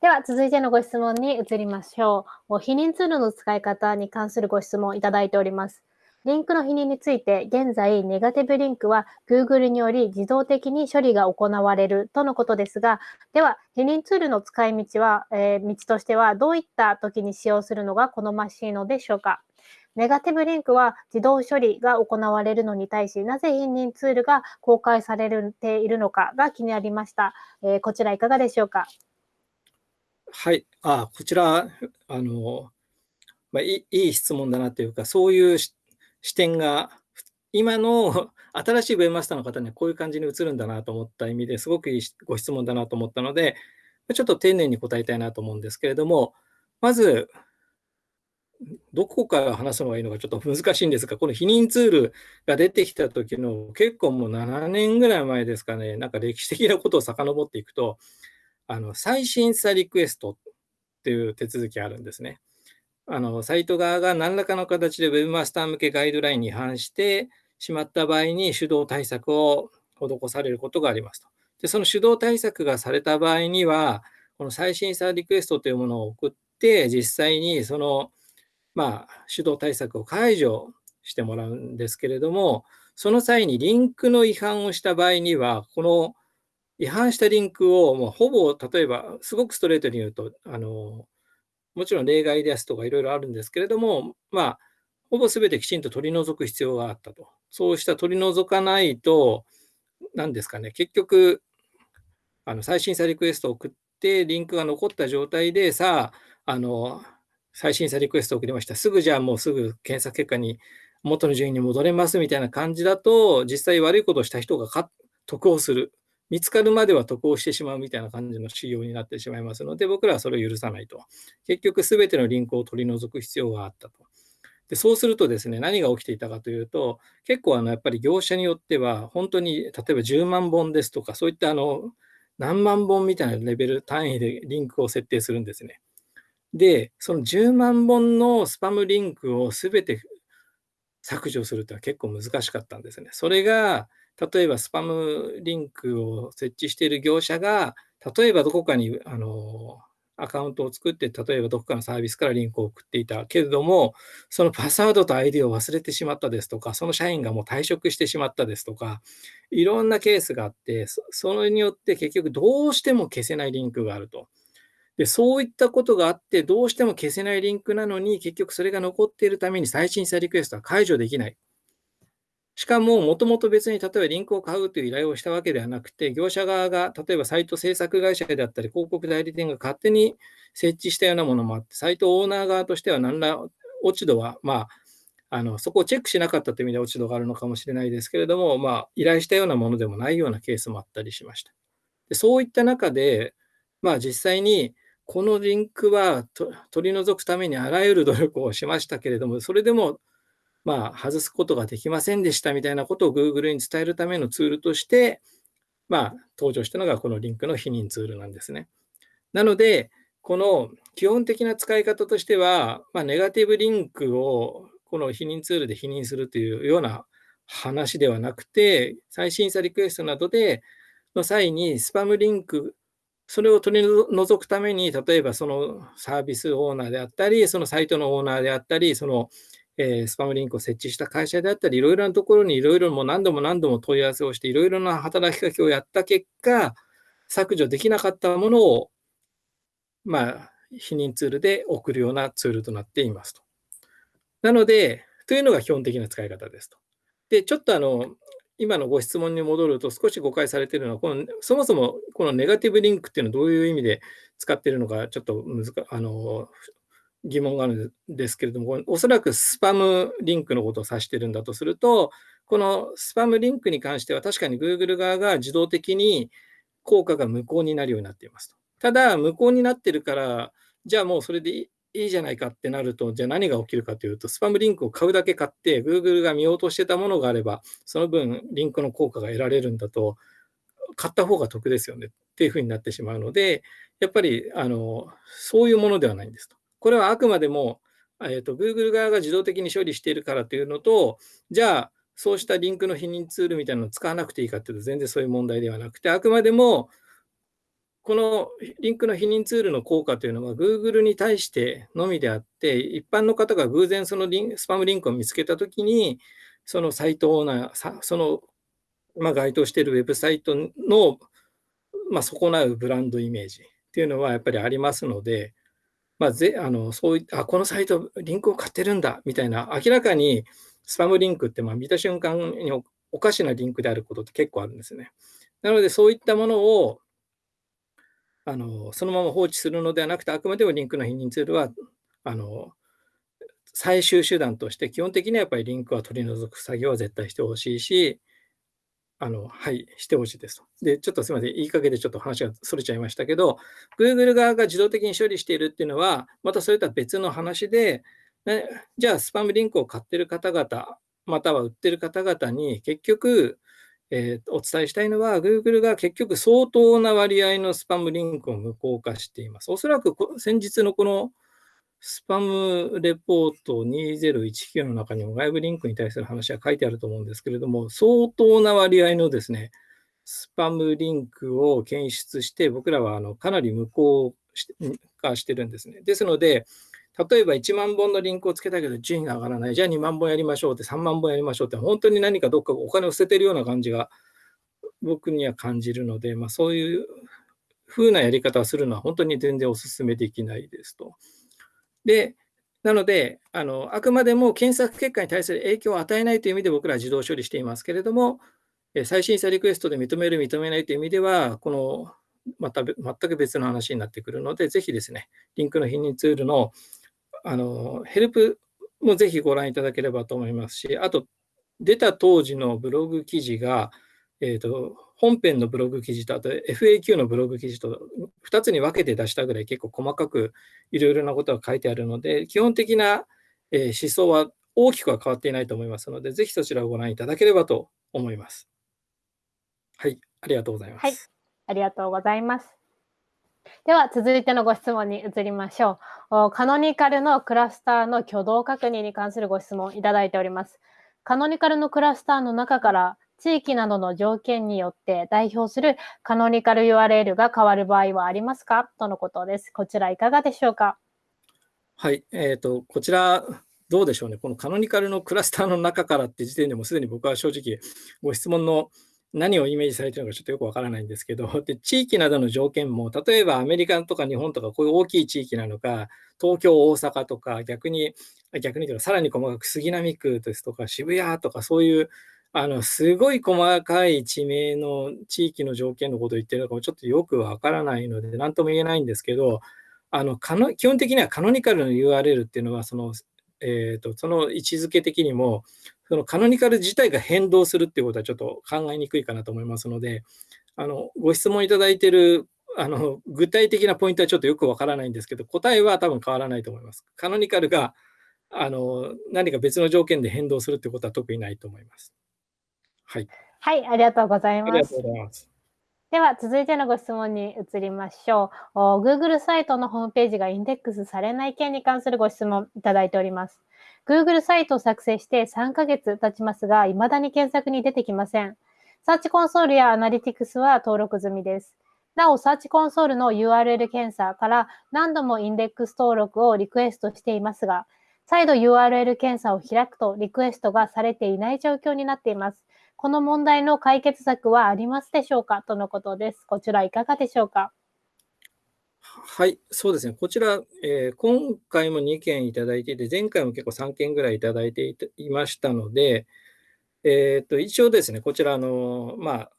では、続いてのご質問に移りましょう。避妊ツールの使い方に関するご質問をいただいております。リンクの否認について、現在、ネガティブリンクは Google により自動的に処理が行われるとのことですが、では、否認ツールの使い道は、えー、道としては、どういった時に使用するのが好ましいのでしょうか？ネガティブリンクは自動処理が行われるのに対し、なぜ否認ツールが公開されているのかが気になりました。えー、こちらいかがでしょうか？
はい、あこちら、あのまあ、いいい質問だなというか、そういう視点が、今の 新しいウェブマスターの方にはこういう感じに映るんだなと思った意味ですごくいいご質問だなと思ったので、ちょっと丁寧に答えたいなと思うんですけれども、まず、どこから話すのがいいのかちょっと難しいんですが、この否認ツールが出てきた時の結構もう7年ぐらい前ですかね、なんか歴史的なことを遡っていくと、あの再審査リクエストっていう手続きあるんですね。あのサイト側が何らかの形で Webmaster 向けガイドラインに違反してしまった場合に手動対策を施されることがありますと。で、その手動対策がされた場合には、この再審査リクエストというものを送って、実際にその、まあ、手動対策を解除してもらうんですけれども、その際にリンクの違反をした場合には、この違反したリンクをもうほぼ、例えば、すごくストレートに言うと、あのもちろん例外ですとかいろいろあるんですけれども、まあ、ほぼ全てきちんと取り除く必要があったと。そうした取り除かないと、何ですかね、結局、あの最新査リクエストを送って、リンクが残った状態で、さあ、あの最新査リクエストを送りました。すぐじゃあもうすぐ検索結果に元の順位に戻れますみたいな感じだと、実際悪いことをした人が得をする。見つかるまでは得をしてしまうみたいな感じの仕様になってしまいますので、僕らはそれを許さないと。結局、すべてのリンクを取り除く必要があったと。でそうするとですね、何が起きていたかというと、結構あのやっぱり業者によっては、本当に例えば10万本ですとか、そういったあの何万本みたいなレベル単位でリンクを設定するんですね。で、その10万本のスパムリンクをすべて削除するというのは結構難しかったんですね。それが例えばスパムリンクを設置している業者が、例えばどこかにあのアカウントを作って、例えばどこかのサービスからリンクを送っていたけれども、そのパスワードと ID を忘れてしまったですとか、その社員がもう退職してしまったですとか、いろんなケースがあって、それによって結局どうしても消せないリンクがあると。でそういったことがあって、どうしても消せないリンクなのに、結局それが残っているために最新査リクエストは解除できない。しかも、もともと別に例えばリンクを買うという依頼をしたわけではなくて、業者側が例えばサイト制作会社であったり、広告代理店が勝手に設置したようなものもあって、サイトオーナー側としては何ら落ち度は、まあ、あのそこをチェックしなかったという意味で落ち度があるのかもしれないですけれども、まあ、依頼したようなものでもないようなケースもあったりしました。でそういった中で、まあ、実際にこのリンクは取り除くためにあらゆる努力をしましたけれども、それでもまあ、外すことができませんでしたみたいなことを Google に伝えるためのツールとして、まあ、登場したのがこのリンクの否認ツールなんですね。なので、この基本的な使い方としては、まあ、ネガティブリンクをこの否認ツールで否認するというような話ではなくて、再審査リクエストなどでの際にスパムリンク、それを取り除くために、例えばそのサービスオーナーであったり、そのサイトのオーナーであったり、そのえー、スパムリンクを設置した会社であったり、いろいろなところにいろいろも何度も何度も問い合わせをして、いろいろな働きかけをやった結果、削除できなかったものを、まあ、否認ツールで送るようなツールとなっていますと。なので、というのが基本的な使い方ですと。で、ちょっとあの、今のご質問に戻ると少し誤解されているのは、このそもそもこのネガティブリンクっていうのはどういう意味で使っているのか、ちょっと難あの疑問があるんですけれども、おそらくスパムリンクのことを指してるんだとすると、このスパムリンクに関しては確かに Google 側が自動的に効果が無効になるようになっていますと。ただ、無効になってるから、じゃあもうそれでいいじゃないかってなると、じゃあ何が起きるかというと、スパムリンクを買うだけ買って、Google が見落としてたものがあれば、その分リンクの効果が得られるんだと、買った方が得ですよねっていうふうになってしまうので、やっぱりあのそういうものではないんですと。これはあくまでも、えーと、Google 側が自動的に処理しているからというのと、じゃあ、そうしたリンクの否認ツールみたいなのを使わなくていいかというと、全然そういう問題ではなくて、あくまでもこのリンクの否認ツールの効果というのは Google に対してのみであって、一般の方が偶然そのリンスパムリンクを見つけたときに、そのサイトオーナー、その、まあ、該当しているウェブサイトの、まあ、損なうブランドイメージっていうのはやっぱりありますので、まあ、ぜあのそういあこのサイト、リンクを買ってるんだみたいな、明らかにスパムリンクってまあ見た瞬間におかしなリンクであることって結構あるんですね。なので、そういったものをあのそのまま放置するのではなくて、あくまでもリンクの否認ツールはあの最終手段として、基本的にはやっぱりリンクは取り除く作業は絶対してほしいし、あのはい、してほしいですと。で、ちょっとすみません、言いかけでちょっと話がそれちゃいましたけど、Google 側が自動的に処理しているっていうのは、またそれとは別の話で、ね、じゃあ、スパムリンクを買ってる方々、または売ってる方々に、結局、えー、お伝えしたいのは、Google が結局相当な割合のスパムリンクを無効化しています。おそらく先日のこのスパムレポート2019の中にも外部リンクに対する話は書いてあると思うんですけれども、相当な割合のですね、スパムリンクを検出して、僕らはあのかなり無効化してるんですね。ですので、例えば1万本のリンクをつけたけど順位が上がらない。じゃあ2万本やりましょうって3万本やりましょうって本当に何かどっかお金を捨ててるような感じが僕には感じるので、まあ、そういう風なやり方をするのは本当に全然お勧めできないですと。で、なので、あのあくまでも検索結果に対する影響を与えないという意味で僕らは自動処理していますけれども、最新査リクエストで認める、認めないという意味では、このまた全く別の話になってくるので、ぜひですね、リンクの否認ツールのあのヘルプもぜひご覧いただければと思いますし、あと、出た当時のブログ記事が、えーと、本編のブログ記事と、あと FAQ のブログ記事と2つに分けて出したぐらい結構細かくいろいろなことが書いてあるので、基本的な、思想は大きくは変わっていないと思いますので、ぜひそちらをご覧いただければと思います。はい、ありがとうございます。
はい、ありがとうございます。では、続いてのご質問に移りましょう。カノニカルのクラスターの挙動確認に関するご質問いただいております。カノニカルのクラスターの中から地域などの条件によって代表するカノニカル URL が変わる場合はありますか？とのことです。こちらいかがでしょうか？
はい、えーと、こちら、どうでしょうね、このカノニカルのクラスターの中からって時点でもすでに僕は正直、ご質問の何をイメージされているのかちょっとよくわからないんですけど、で地域などの条件も、例えばアメリカとか日本とかこういう大きい地域なのか、東京、大阪とか、逆に、逆にというか、さらに細かく杉並区ですとか、渋谷とか、そういうあの、すごい細かい地名の地域の条件のことを言ってるのかもちょっとよくわからないので、何とも言えないんですけど、あの基本的にはカノニカルの URL っていうのは、その、えーと、その位置づけ的にも、そのカノニカル自体が変動するっていうことはちょっと考えにくいかなと思いますので、あのご質問いただいてるあの具体的なポイントはちょっとよくわからないんですけど、答えは多分変わらないと思います。カノニカルがあの何か別の条件で変動するってことは特にないと思います。はい。
はい、ありがとうございます。ますでは、続いてのご質問に移りましょう。Google サイトのホームページがインデックスされない件に関するご質問いただいております。Google サイトを作成して3ヶ月経ちますが、未だに検索に出てきません。サーチコンソールやアナリティクスは登録済みです。なお、サーチコンソールの URL 検査から何度もインデックス登録をリクエストしていますが、再度 URL 検査を開くとリクエストがされていない状況になっています。この問題の解決策はありますでしょうか？とのことです。こちらいかがでしょうか？
はい、そうですね。こちら、えー、今回も2件いただいていて、前回も結構3件ぐらいいただいていましたので、えー、と一応ですね、こちらの、まあ、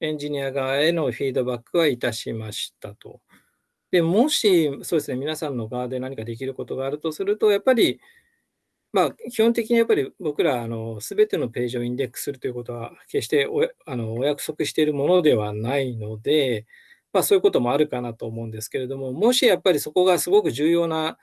エンジニア側へのフィードバックはいたしましたと。でもし、そうですね、皆さんの側で何かできることがあるとすると、やっぱり、まあ、基本的にやっぱり僕ら、すべてのページをインデックスするということは、決しておあのお約束しているものではないので、まあ、そういうこともあるかなと思うんですけれども、もしやっぱりそこがすごく重要な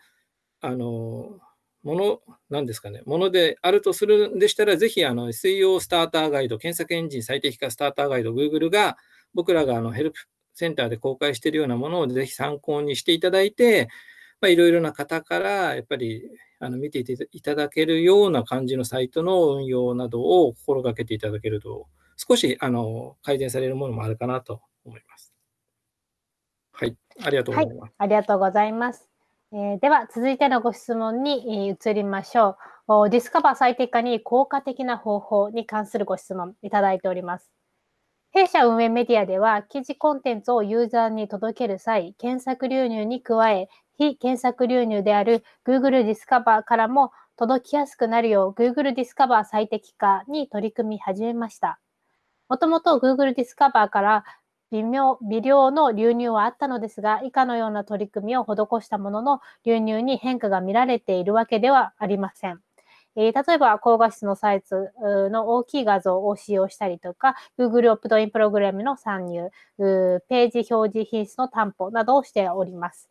あのものなんですかね、ものであるとするんでしたら、ぜひあの SEO スターターガイド、検索エンジン最適化スターターガイド、Google が僕らがあのヘルプセンターで公開しているようなものをぜひ参考にしていただいて、まあ、いろいろな方からやっぱりあの見ていただけるような感じのサイトの運用などを心がけていただけると、少しあの改善されるものもあるかなと思います。はい、ありがとうございます。はい、
ありがとうございます。えー、では、続いてのご質問に移りましょう。ディスカバー最適化に効果的な方法に関するご質問いただいております。弊社運営メディアでは、記事コンテンツをユーザーに届ける際、検索流入に加え、非検索流入である Google Discover からも届きやすくなるよう Google Discover 最適化に取り組み始めました。もともと Google Discover から微妙微量の流入はあったのですが、以下のような取り組みを施したものの流入に変化が見られているわけではありません。えー、例えば、高画質のサイズの大きい画像を使用したりとか、Google オプトインプログラムの参入、ページ表示品質の担保などをしております。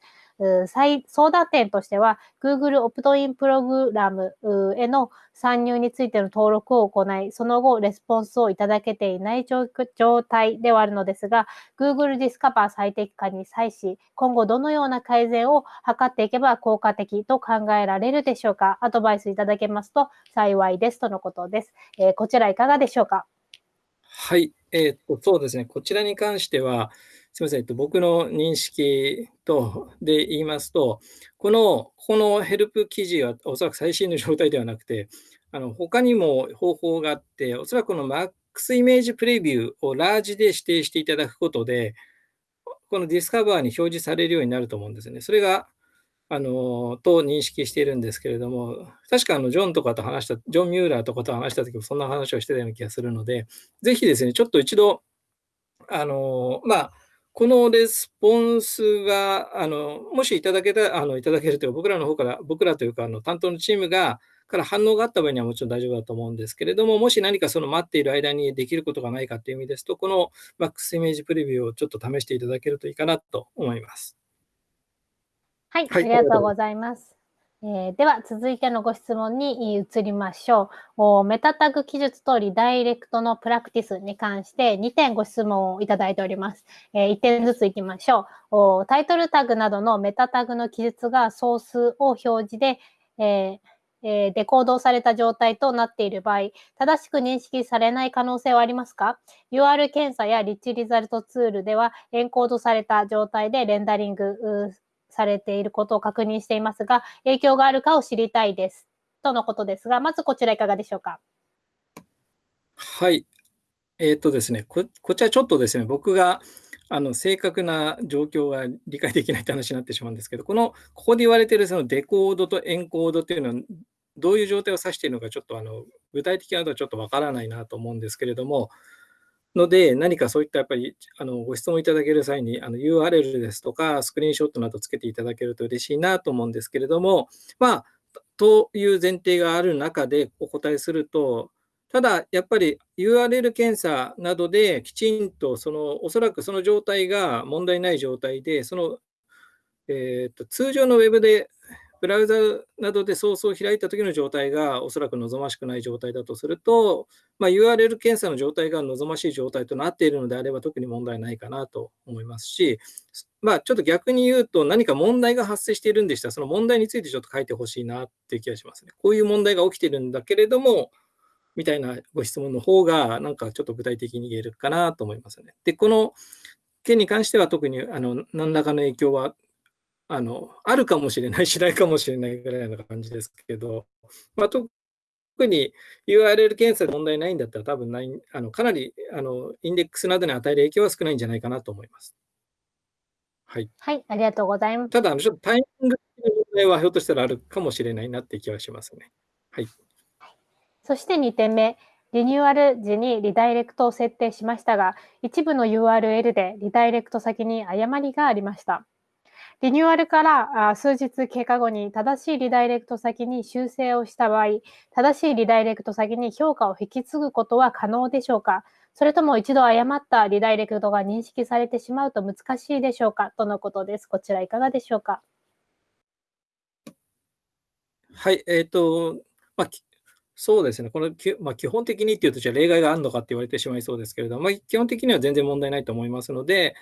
相談点としては、Google オプトインプログラムへの参入についての登録を行い、その後、レスポンスをいただけていない状態ではあるのですが、Google Discover 最適化に際し、今後どのような改善を図っていけば効果的と考えられるでしょうかアドバイスいただけますと幸いですとのことです。えー、こちらいかがでしょうか？
はい、えー、っと、そうですね。こちらに関しては、すみません、えっと、僕の認識とで言いますと、このこのヘルプ記事はおそらく最新の状態ではなくて、あの他にも方法があって、おそらくこの MAX イメージプレビューをラージで指定していただくことで、このディスカバーに表示されるようになると思うんですね。それが、あの、と認識しているんですけれども、確かあの、ジョンとかと話した、ジョン・ミューラーとかと話したときもそんな話をしてたような気がするので、ぜひですね、ちょっと一度、あの、まあ、このレスポンスが、あの、もしいただけた、あの、いただけるというか、僕らの方から、僕らというか、あの、担当のチームが、から反応があった場合にはもちろん大丈夫だと思うんですけれども、もし何かその待っている間にできることがないかという意味ですと、この MAX イメージプレビューをちょっと試していただけるといいかなと思います。
はい、ありがとうございます。えー、では、続いてのご質問に移りましょう。メタタグ記述とリダイレクトのプラクティスに関して2点ご質問をいただいております。えー、1点ずついきましょう。タイトルタグなどのメタタグの記述がソースを表示で、えーえー、デコードされた状態となっている場合、正しく認識されない可能性はありますか ?UR 検査やリッチリザルトツールではエンコードされた状態でレンダリングされていることを確認していますが、影響があるかを知りたいです。とのことですが、まずこちらいかがでしょうか？
はい。えー、っとですねこ、こちらちょっとですね、僕があの正確な状況が理解できないって話になってしまうんですけど、この、ここで言われているそのデコードとエンコードっていうのは、どういう状態を指しているのか、ちょっとあの具体的なのはちょっとわからないなと思うんですけれども、ので、何かそういったやっぱりあのご質問いただける際にあの URL ですとか、スクリーンショットなどつけていただけると嬉しいなと思うんですけれども、まあ、という前提がある中でお答えすると、ただ、やっぱり URL 検査などできちんとその、おそらくその状態が問題ない状態で、その、えーと通常のウェブでブラウザなどでソースを開いた時の状態がおそらく望ましくない状態だとすると、まあ、URL 検査の状態が望ましい状態となっているのであれば特に問題ないかなと思いますし、まあ、ちょっと逆に言うと何か問題が発生しているんでしたらその問題についてちょっと書いてほしいなっていう気がしますね。こういう問題が起きてるんだけれどもみたいなご質問の方がなんかちょっと具体的に言えるかなと思いますね。で、この件に関しては特にあの何らかの影響はあの、あるかもしれない、しないかもしれないぐらいな感じですけど、まあ、特に URL 検査で問題ないんだったら、多分ないあのかなりあのインデックスなどに与える影響は少ないんじゃないかなと思います。
はい。はい、ありがとうございます。
ただ、ちょっとタイミングの問題はひょっとしたらあるかもしれないなって気はしますね。はい。
そして2点目。リニューアル時にリダイレクトを設定しましたが、一部の URL でリダイレクト先に誤りがありました。リニューアルから数日経過後に正しいリダイレクト先に修正をした場合、正しいリダイレクト先に評価を引き継ぐことは可能でしょうか？それとも一度誤ったリダイレクトが認識されてしまうと難しいでしょうか？とのことです。こちらいかがでしょうか？
はい、えっ、ー、と、まあ、そうですね、この、まあ、基本的にっていうと、じゃあ例外があるのかって言われてしまいそうですけれども、まあ、基本的には全然問題ないと思いますので、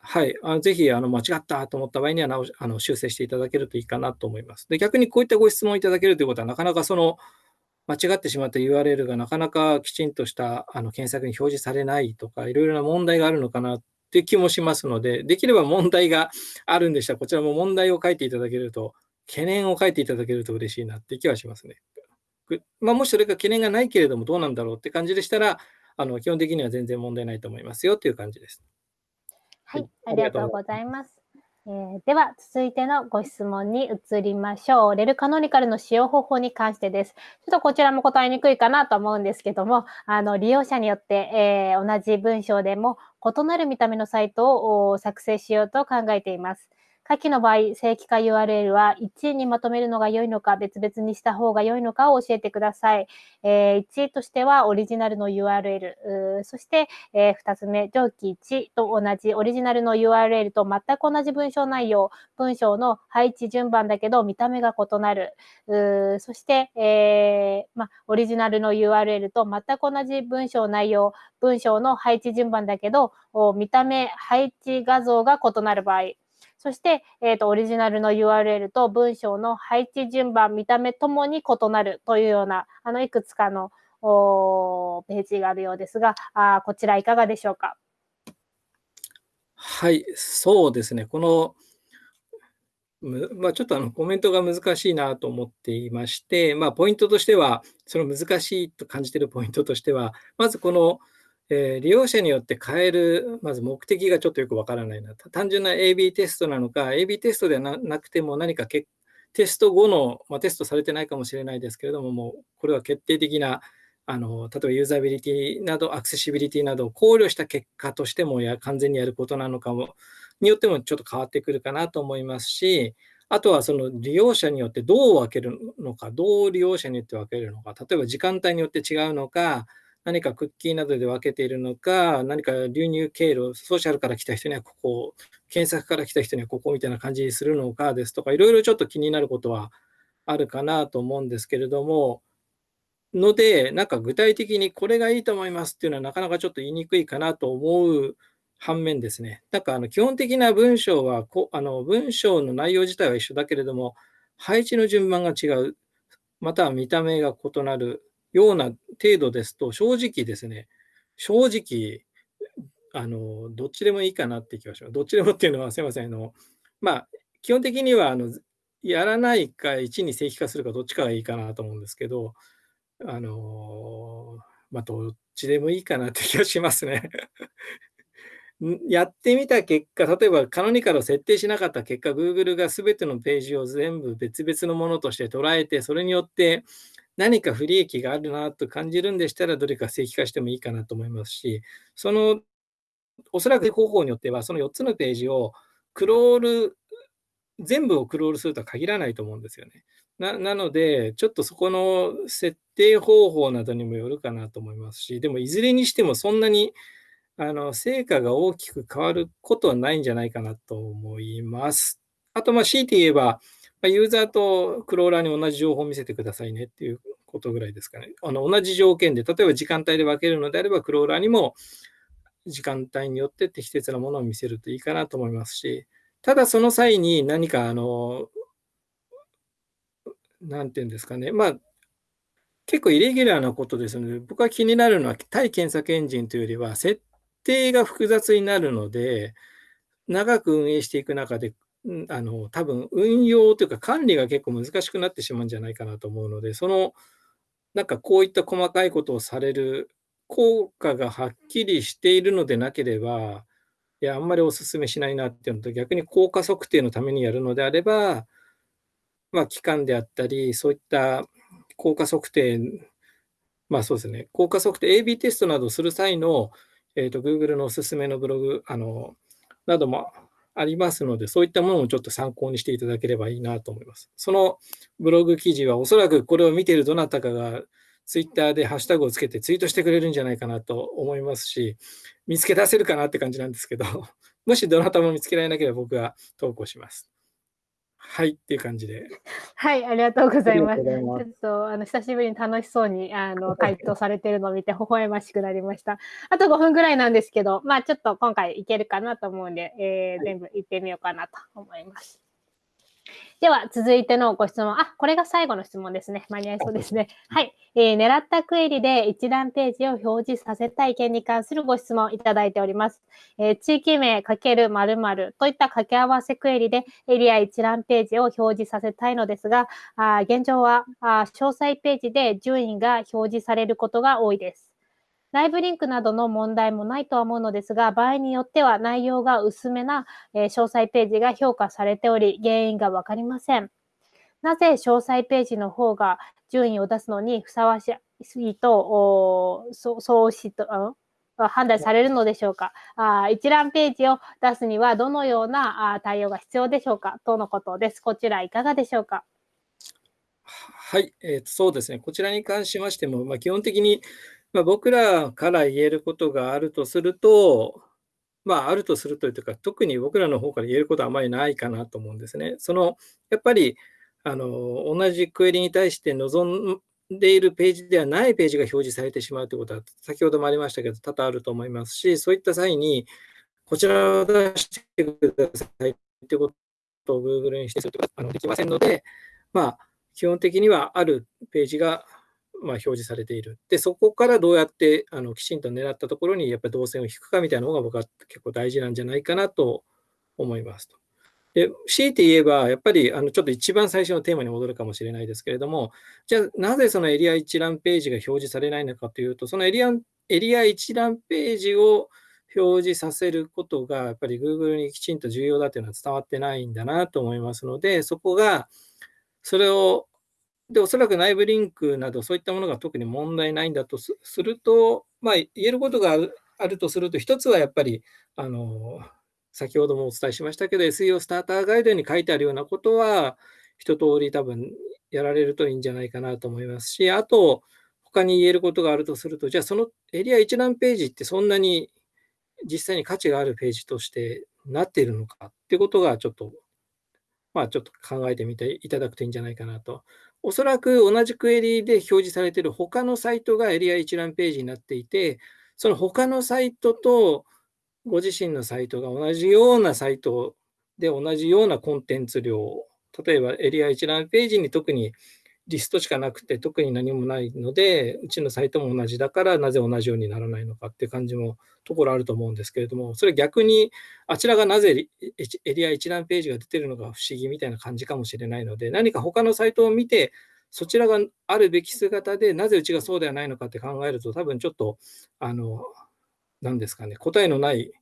はい、あのぜひあの間違ったと思った場合には直あの修正していただけるといいかなと思います。で逆にこういったご質問をいただけるということは、なかなかその間違ってしまった URL がなかなかきちんとしたあの検索に表示されないとか、いろいろな問題があるのかなって気もしますので、できれば問題があるんでしたら、こちらも問題を書いていただけると、懸念を書いていただけると嬉しいなって気はしますね。まあ、もしそれが懸念がないけれども、どうなんだろうって感じでしたら、あの基本的には全然問題ないと思いますよという感じです。
はい、ありがとうございます。えー、では、続いてのご質問に移りましょう。レルカノニカルの使用方法に関してです。ちょっとこちらも答えにくいかなと思うんですけども、あの利用者によって、えー、同じ文章でも異なる見た目のサイトを作成しようと考えています。下記の場合、正規化 URL は1位にまとめるのが良いのか、別々にした方が良いのかを教えてください。え、1位としてはオリジナルの URL、そして、え、2つ目、上記1と同じオリジナルの URL と全く同じ文章内容、文章の配置順番だけど見た目が異なる。そして、えー、ま、オリジナルの URL と全く同じ文章内容、文章の配置順番だけど、見た目、配置画像が異なる場合。そして、えっ、ー、と、オリジナルの URL と文章の配置順番、見た目ともに異なるというような、あの、いくつかのおページがあるようですが、あこちらいかがでしょうか？
はい、そうですね。この、まあ、ちょっとあのコメントが難しいなと思っていまして、まあ、ポイントとしては、その難しいと感じているポイントとしては、まずこの、えー、利用者によって変える、まず目的がちょっとよくわからないな。単純な AB テストなのか、AB テストではなくても何かテスト後の、まあ、テストされてないかもしれないですけれども、もうこれは決定的な、あの例えばユーザビリティなど、アクセシビリティなどを考慮した結果としてもや完全にやることなのかも、によってもちょっと変わってくるかなと思いますし、あとはその利用者によってどう分けるのか、どう利用者によって分けるのか、例えば時間帯によって違うのか、何かクッキーなどで分けているのか、何か流入経路、ソーシャルから来た人にはここ、検索から来た人にはここみたいな感じにするのかですとか、いろいろちょっと気になることはあるかなと思うんですけれども、ので、なんか具体的にこれがいいと思いますっていうのはなかなかちょっと言いにくいかなと思う反面ですね、なんかあの基本的な文章はこあの文章の内容自体は一緒だけれども、配置の順番が違う、または見た目が異なる。ような程度ですと、正直ですね、正直、あの、どっちでもいいかなって気がします。どっちでもっていうのは、すみません、あの、まあ、基本的には、あの、やらないか1に正規化するかどっちかがいいかなと思うんですけど、あの、まあ、どっちでもいいかなって気がしますね。やってみた結果、例えばカノニカルを設定しなかった結果、Google が全てのページを全部別々のものとして捉えて、それによって何か不利益があるなと感じるんでしたら、どれか正規化してもいいかなと思いますし、その、おそらく方法によっては、その4つのページをクロール、全部をクロールするとは限らないと思うんですよね。ななので、ちょっとそこの設定方法などにもよるかなと思いますし、でもいずれにしてもそんなにあの成果が大きく変わることはないんじゃないかなと思います。あと、まあ、強いて言えば、まユーザーとクローラーに同じ情報を見せてくださいねっていうことぐらいですかね。あの同じ条件で、例えば時間帯で分けるのであれば、クローラーにも時間帯によって適切なものを見せるといいかなと思いますし、ただその際に何か、あの、なんていうんですかね、まあ、結構イレギュラーなことですので、僕は気になるのは対検索エンジンというよりは、設定が複雑になるので、長く運営していく中であの、多分運用というか管理が結構難しくなってしまうんじゃないかなと思うので、その、なんかこういった細かいことをされる効果がはっきりしているのでなければ、いや、あんまりお勧めしないなっていうのと、逆に効果測定のためにやるのであれば、まあ、期間であったり、そういった効果測定、まあそうですね、効果測定、AB テストなどをする際の、えーと、Google のおすすめのブログあのなどもありますので、そういったものをちょっと参考にしていただければいいなと思います。そのブログ記事はおそらくこれを見ているどなたかがツイッターでハッシュタグをつけてツイートしてくれるんじゃないかなと思いますし、見つけ出せるかなって感じなんですけど、もしどなたも見つけられなければ僕が投稿します。はいっていう感じで。
はい、ありがとうございます。ますちょっとあの久しぶりに楽しそうにあの回答されてるのを見て微笑ましくなりました。あと5分ぐらいなんですけど、まあちょっと今回いけるかなと思うんで、えー、全部行ってみようかなと思います。では、続いてのご質問。あ、これが最後の質問ですね。間に合いそうですね。はい。えー、狙ったクエリで一覧ページを表示させたい件に関するご質問いただいております。えー、地域名×〇〇といった掛け合わせクエリでエリア一覧ページを表示させたいのですが、あ現状はあ詳細ページで順位が表示されることが多いです。内部リンクなどの問題もないとは思うのですが、場合によっては内容が薄めな、えー、詳細ページが評価されており、原因がわかりません。なぜ詳細ページの方が順位を出すのにふさわしいと、そそうしと、判断されるのでしょうかあ一覧ページを出すにはどのようなあ対応が必要でしょうかとのことです。こちらいかがでしょうか
はい、えー、そうですね。こちらに関しましても、まあ、基本的にまあ、僕らから言えることがあるとすると、まあ、あるとするというか、特に僕らの方から言えることはあまりないかなと思うんですね。そのやっぱりあの同じクエリに対して望んでいるページではないページが表示されてしまうということは、先ほどもありましたけど、多々あると思いますし、そういった際に、こちらを出してくださいということを Google にしてするとあのできませんので、まあ、基本的にはあるページがまあ、表示されている。で、そこからどうやってあのきちんと狙ったところにやっぱり動線を引くかみたいなのが僕は結構大事なんじゃないかなと思いますと。で強いて言えば、やっぱりあのちょっと一番最初のテーマに戻るかもしれないですけれども、じゃあなぜそのエリア一覧ページが表示されないのかというと、そのエリアエリア一覧ページを表示させることが、やっぱり Google にきちんと重要だというのは伝わってないんだなと思いますので、そこが、それをで、おそらく内部リンクなどそういったものが特に問題ないんだとすると、まあ、言えることがあるとすると、一つはやっぱり、あの、先ほどもお伝えしましたけど、SEO スターターガイドに書いてあるようなことは、一通り多分やられるといいんじゃないかなと思いますし、あと、他に言えることがあるとすると、じゃあそのエリア一覧ページってそんなに実際に価値があるページとしてなっているのかっていうことがちょっと、まあちょっと考えてみていただくといいんじゃないかなとおそらく同じクエリで表示されている他のサイトがエリア一覧ページになっていて、その他のサイトとご自身のサイトが同じようなサイトで同じようなコンテンツ量、例えばエリア一覧ページに特にリストしかなくて特に何もないので、うちのサイトも同じだからなぜ同じようにならないのかっていう感じもところあると思うんですけれども、それ逆にあちらがなぜエリア一覧ページが出てるのか不思議みたいな感じかもしれないので、何か他のサイトを見て、そちらがあるべき姿でなぜうちがそうではないのかって考えると、多分ちょっと、あの、何ですかね、答えのない、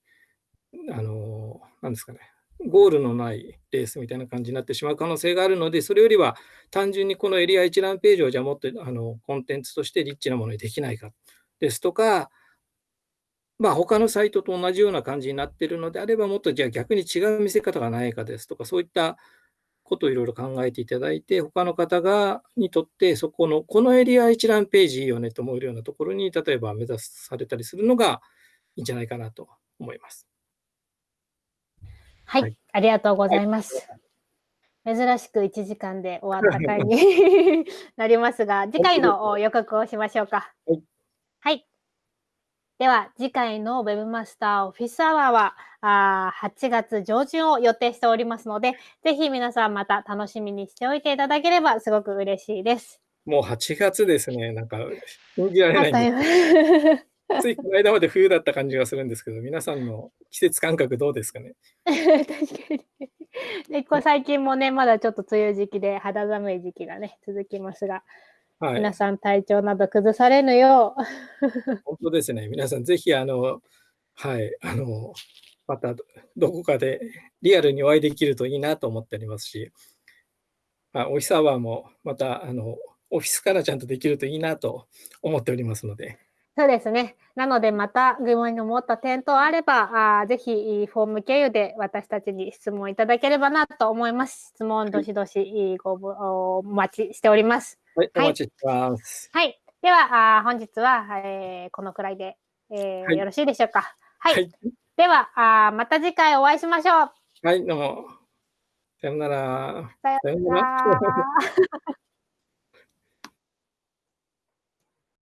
あの、何ですかね、ゴールのないレースみたいな感じになってしまう可能性があるので、それよりは単純にこのエリア一覧ページをじゃあもっとあのコンテンツとしてリッチなものにできないかですとか、まあ、他のサイトと同じような感じになっているのであれば、もっとじゃあ逆に違う見せ方がないかですとか、そういったことをいろいろ考えていただいて、他の方がにとってそこの、このエリア一覧ページいいよねと思えるようなところに、例えば目指されたりするのがいいんじゃないかなと思います。
はい、はい、ありがとうございます。珍しく1時間で終わった回に なりますが、次回の予告をしましょうか。はい。はい、では、次回の Webmaster オフィスアワーはあ8月上旬を予定しておりますので、ぜひ皆さんまた楽しみにしておいていただければすごく嬉しいです。
もう8月ですね。なんか、信じられない。ついこの間まで冬だった感じがするんですけど、皆さんの季節感覚どうですかね？
確かに。でこ最近もね、まだちょっと梅雨時期で肌寒い時期がね、続きますが、はい、皆さん体調など崩されぬよ
う。本当ですね。皆さんぜひ、あの、はい、あの、またどこかでリアルにお会いできるといいなと思っておりますし、まあ、オフィスアワーもまた、あの、オフィスからちゃんとできるといいなと思っておりますので、
そうですね。なので、また疑問に思った点等あれば、あぜひフォーム経由で私たちに質問いただければなと思います。質問どしどしごお待ちしております。
はい、お待ちしてます。
はい。では、あ本日は、えー、このくらいで、えーはい、よろしいでしょうか。はい。はい、ではあ、また次回お会いしましょう。
はい、どうも。さよなら。
さよなら。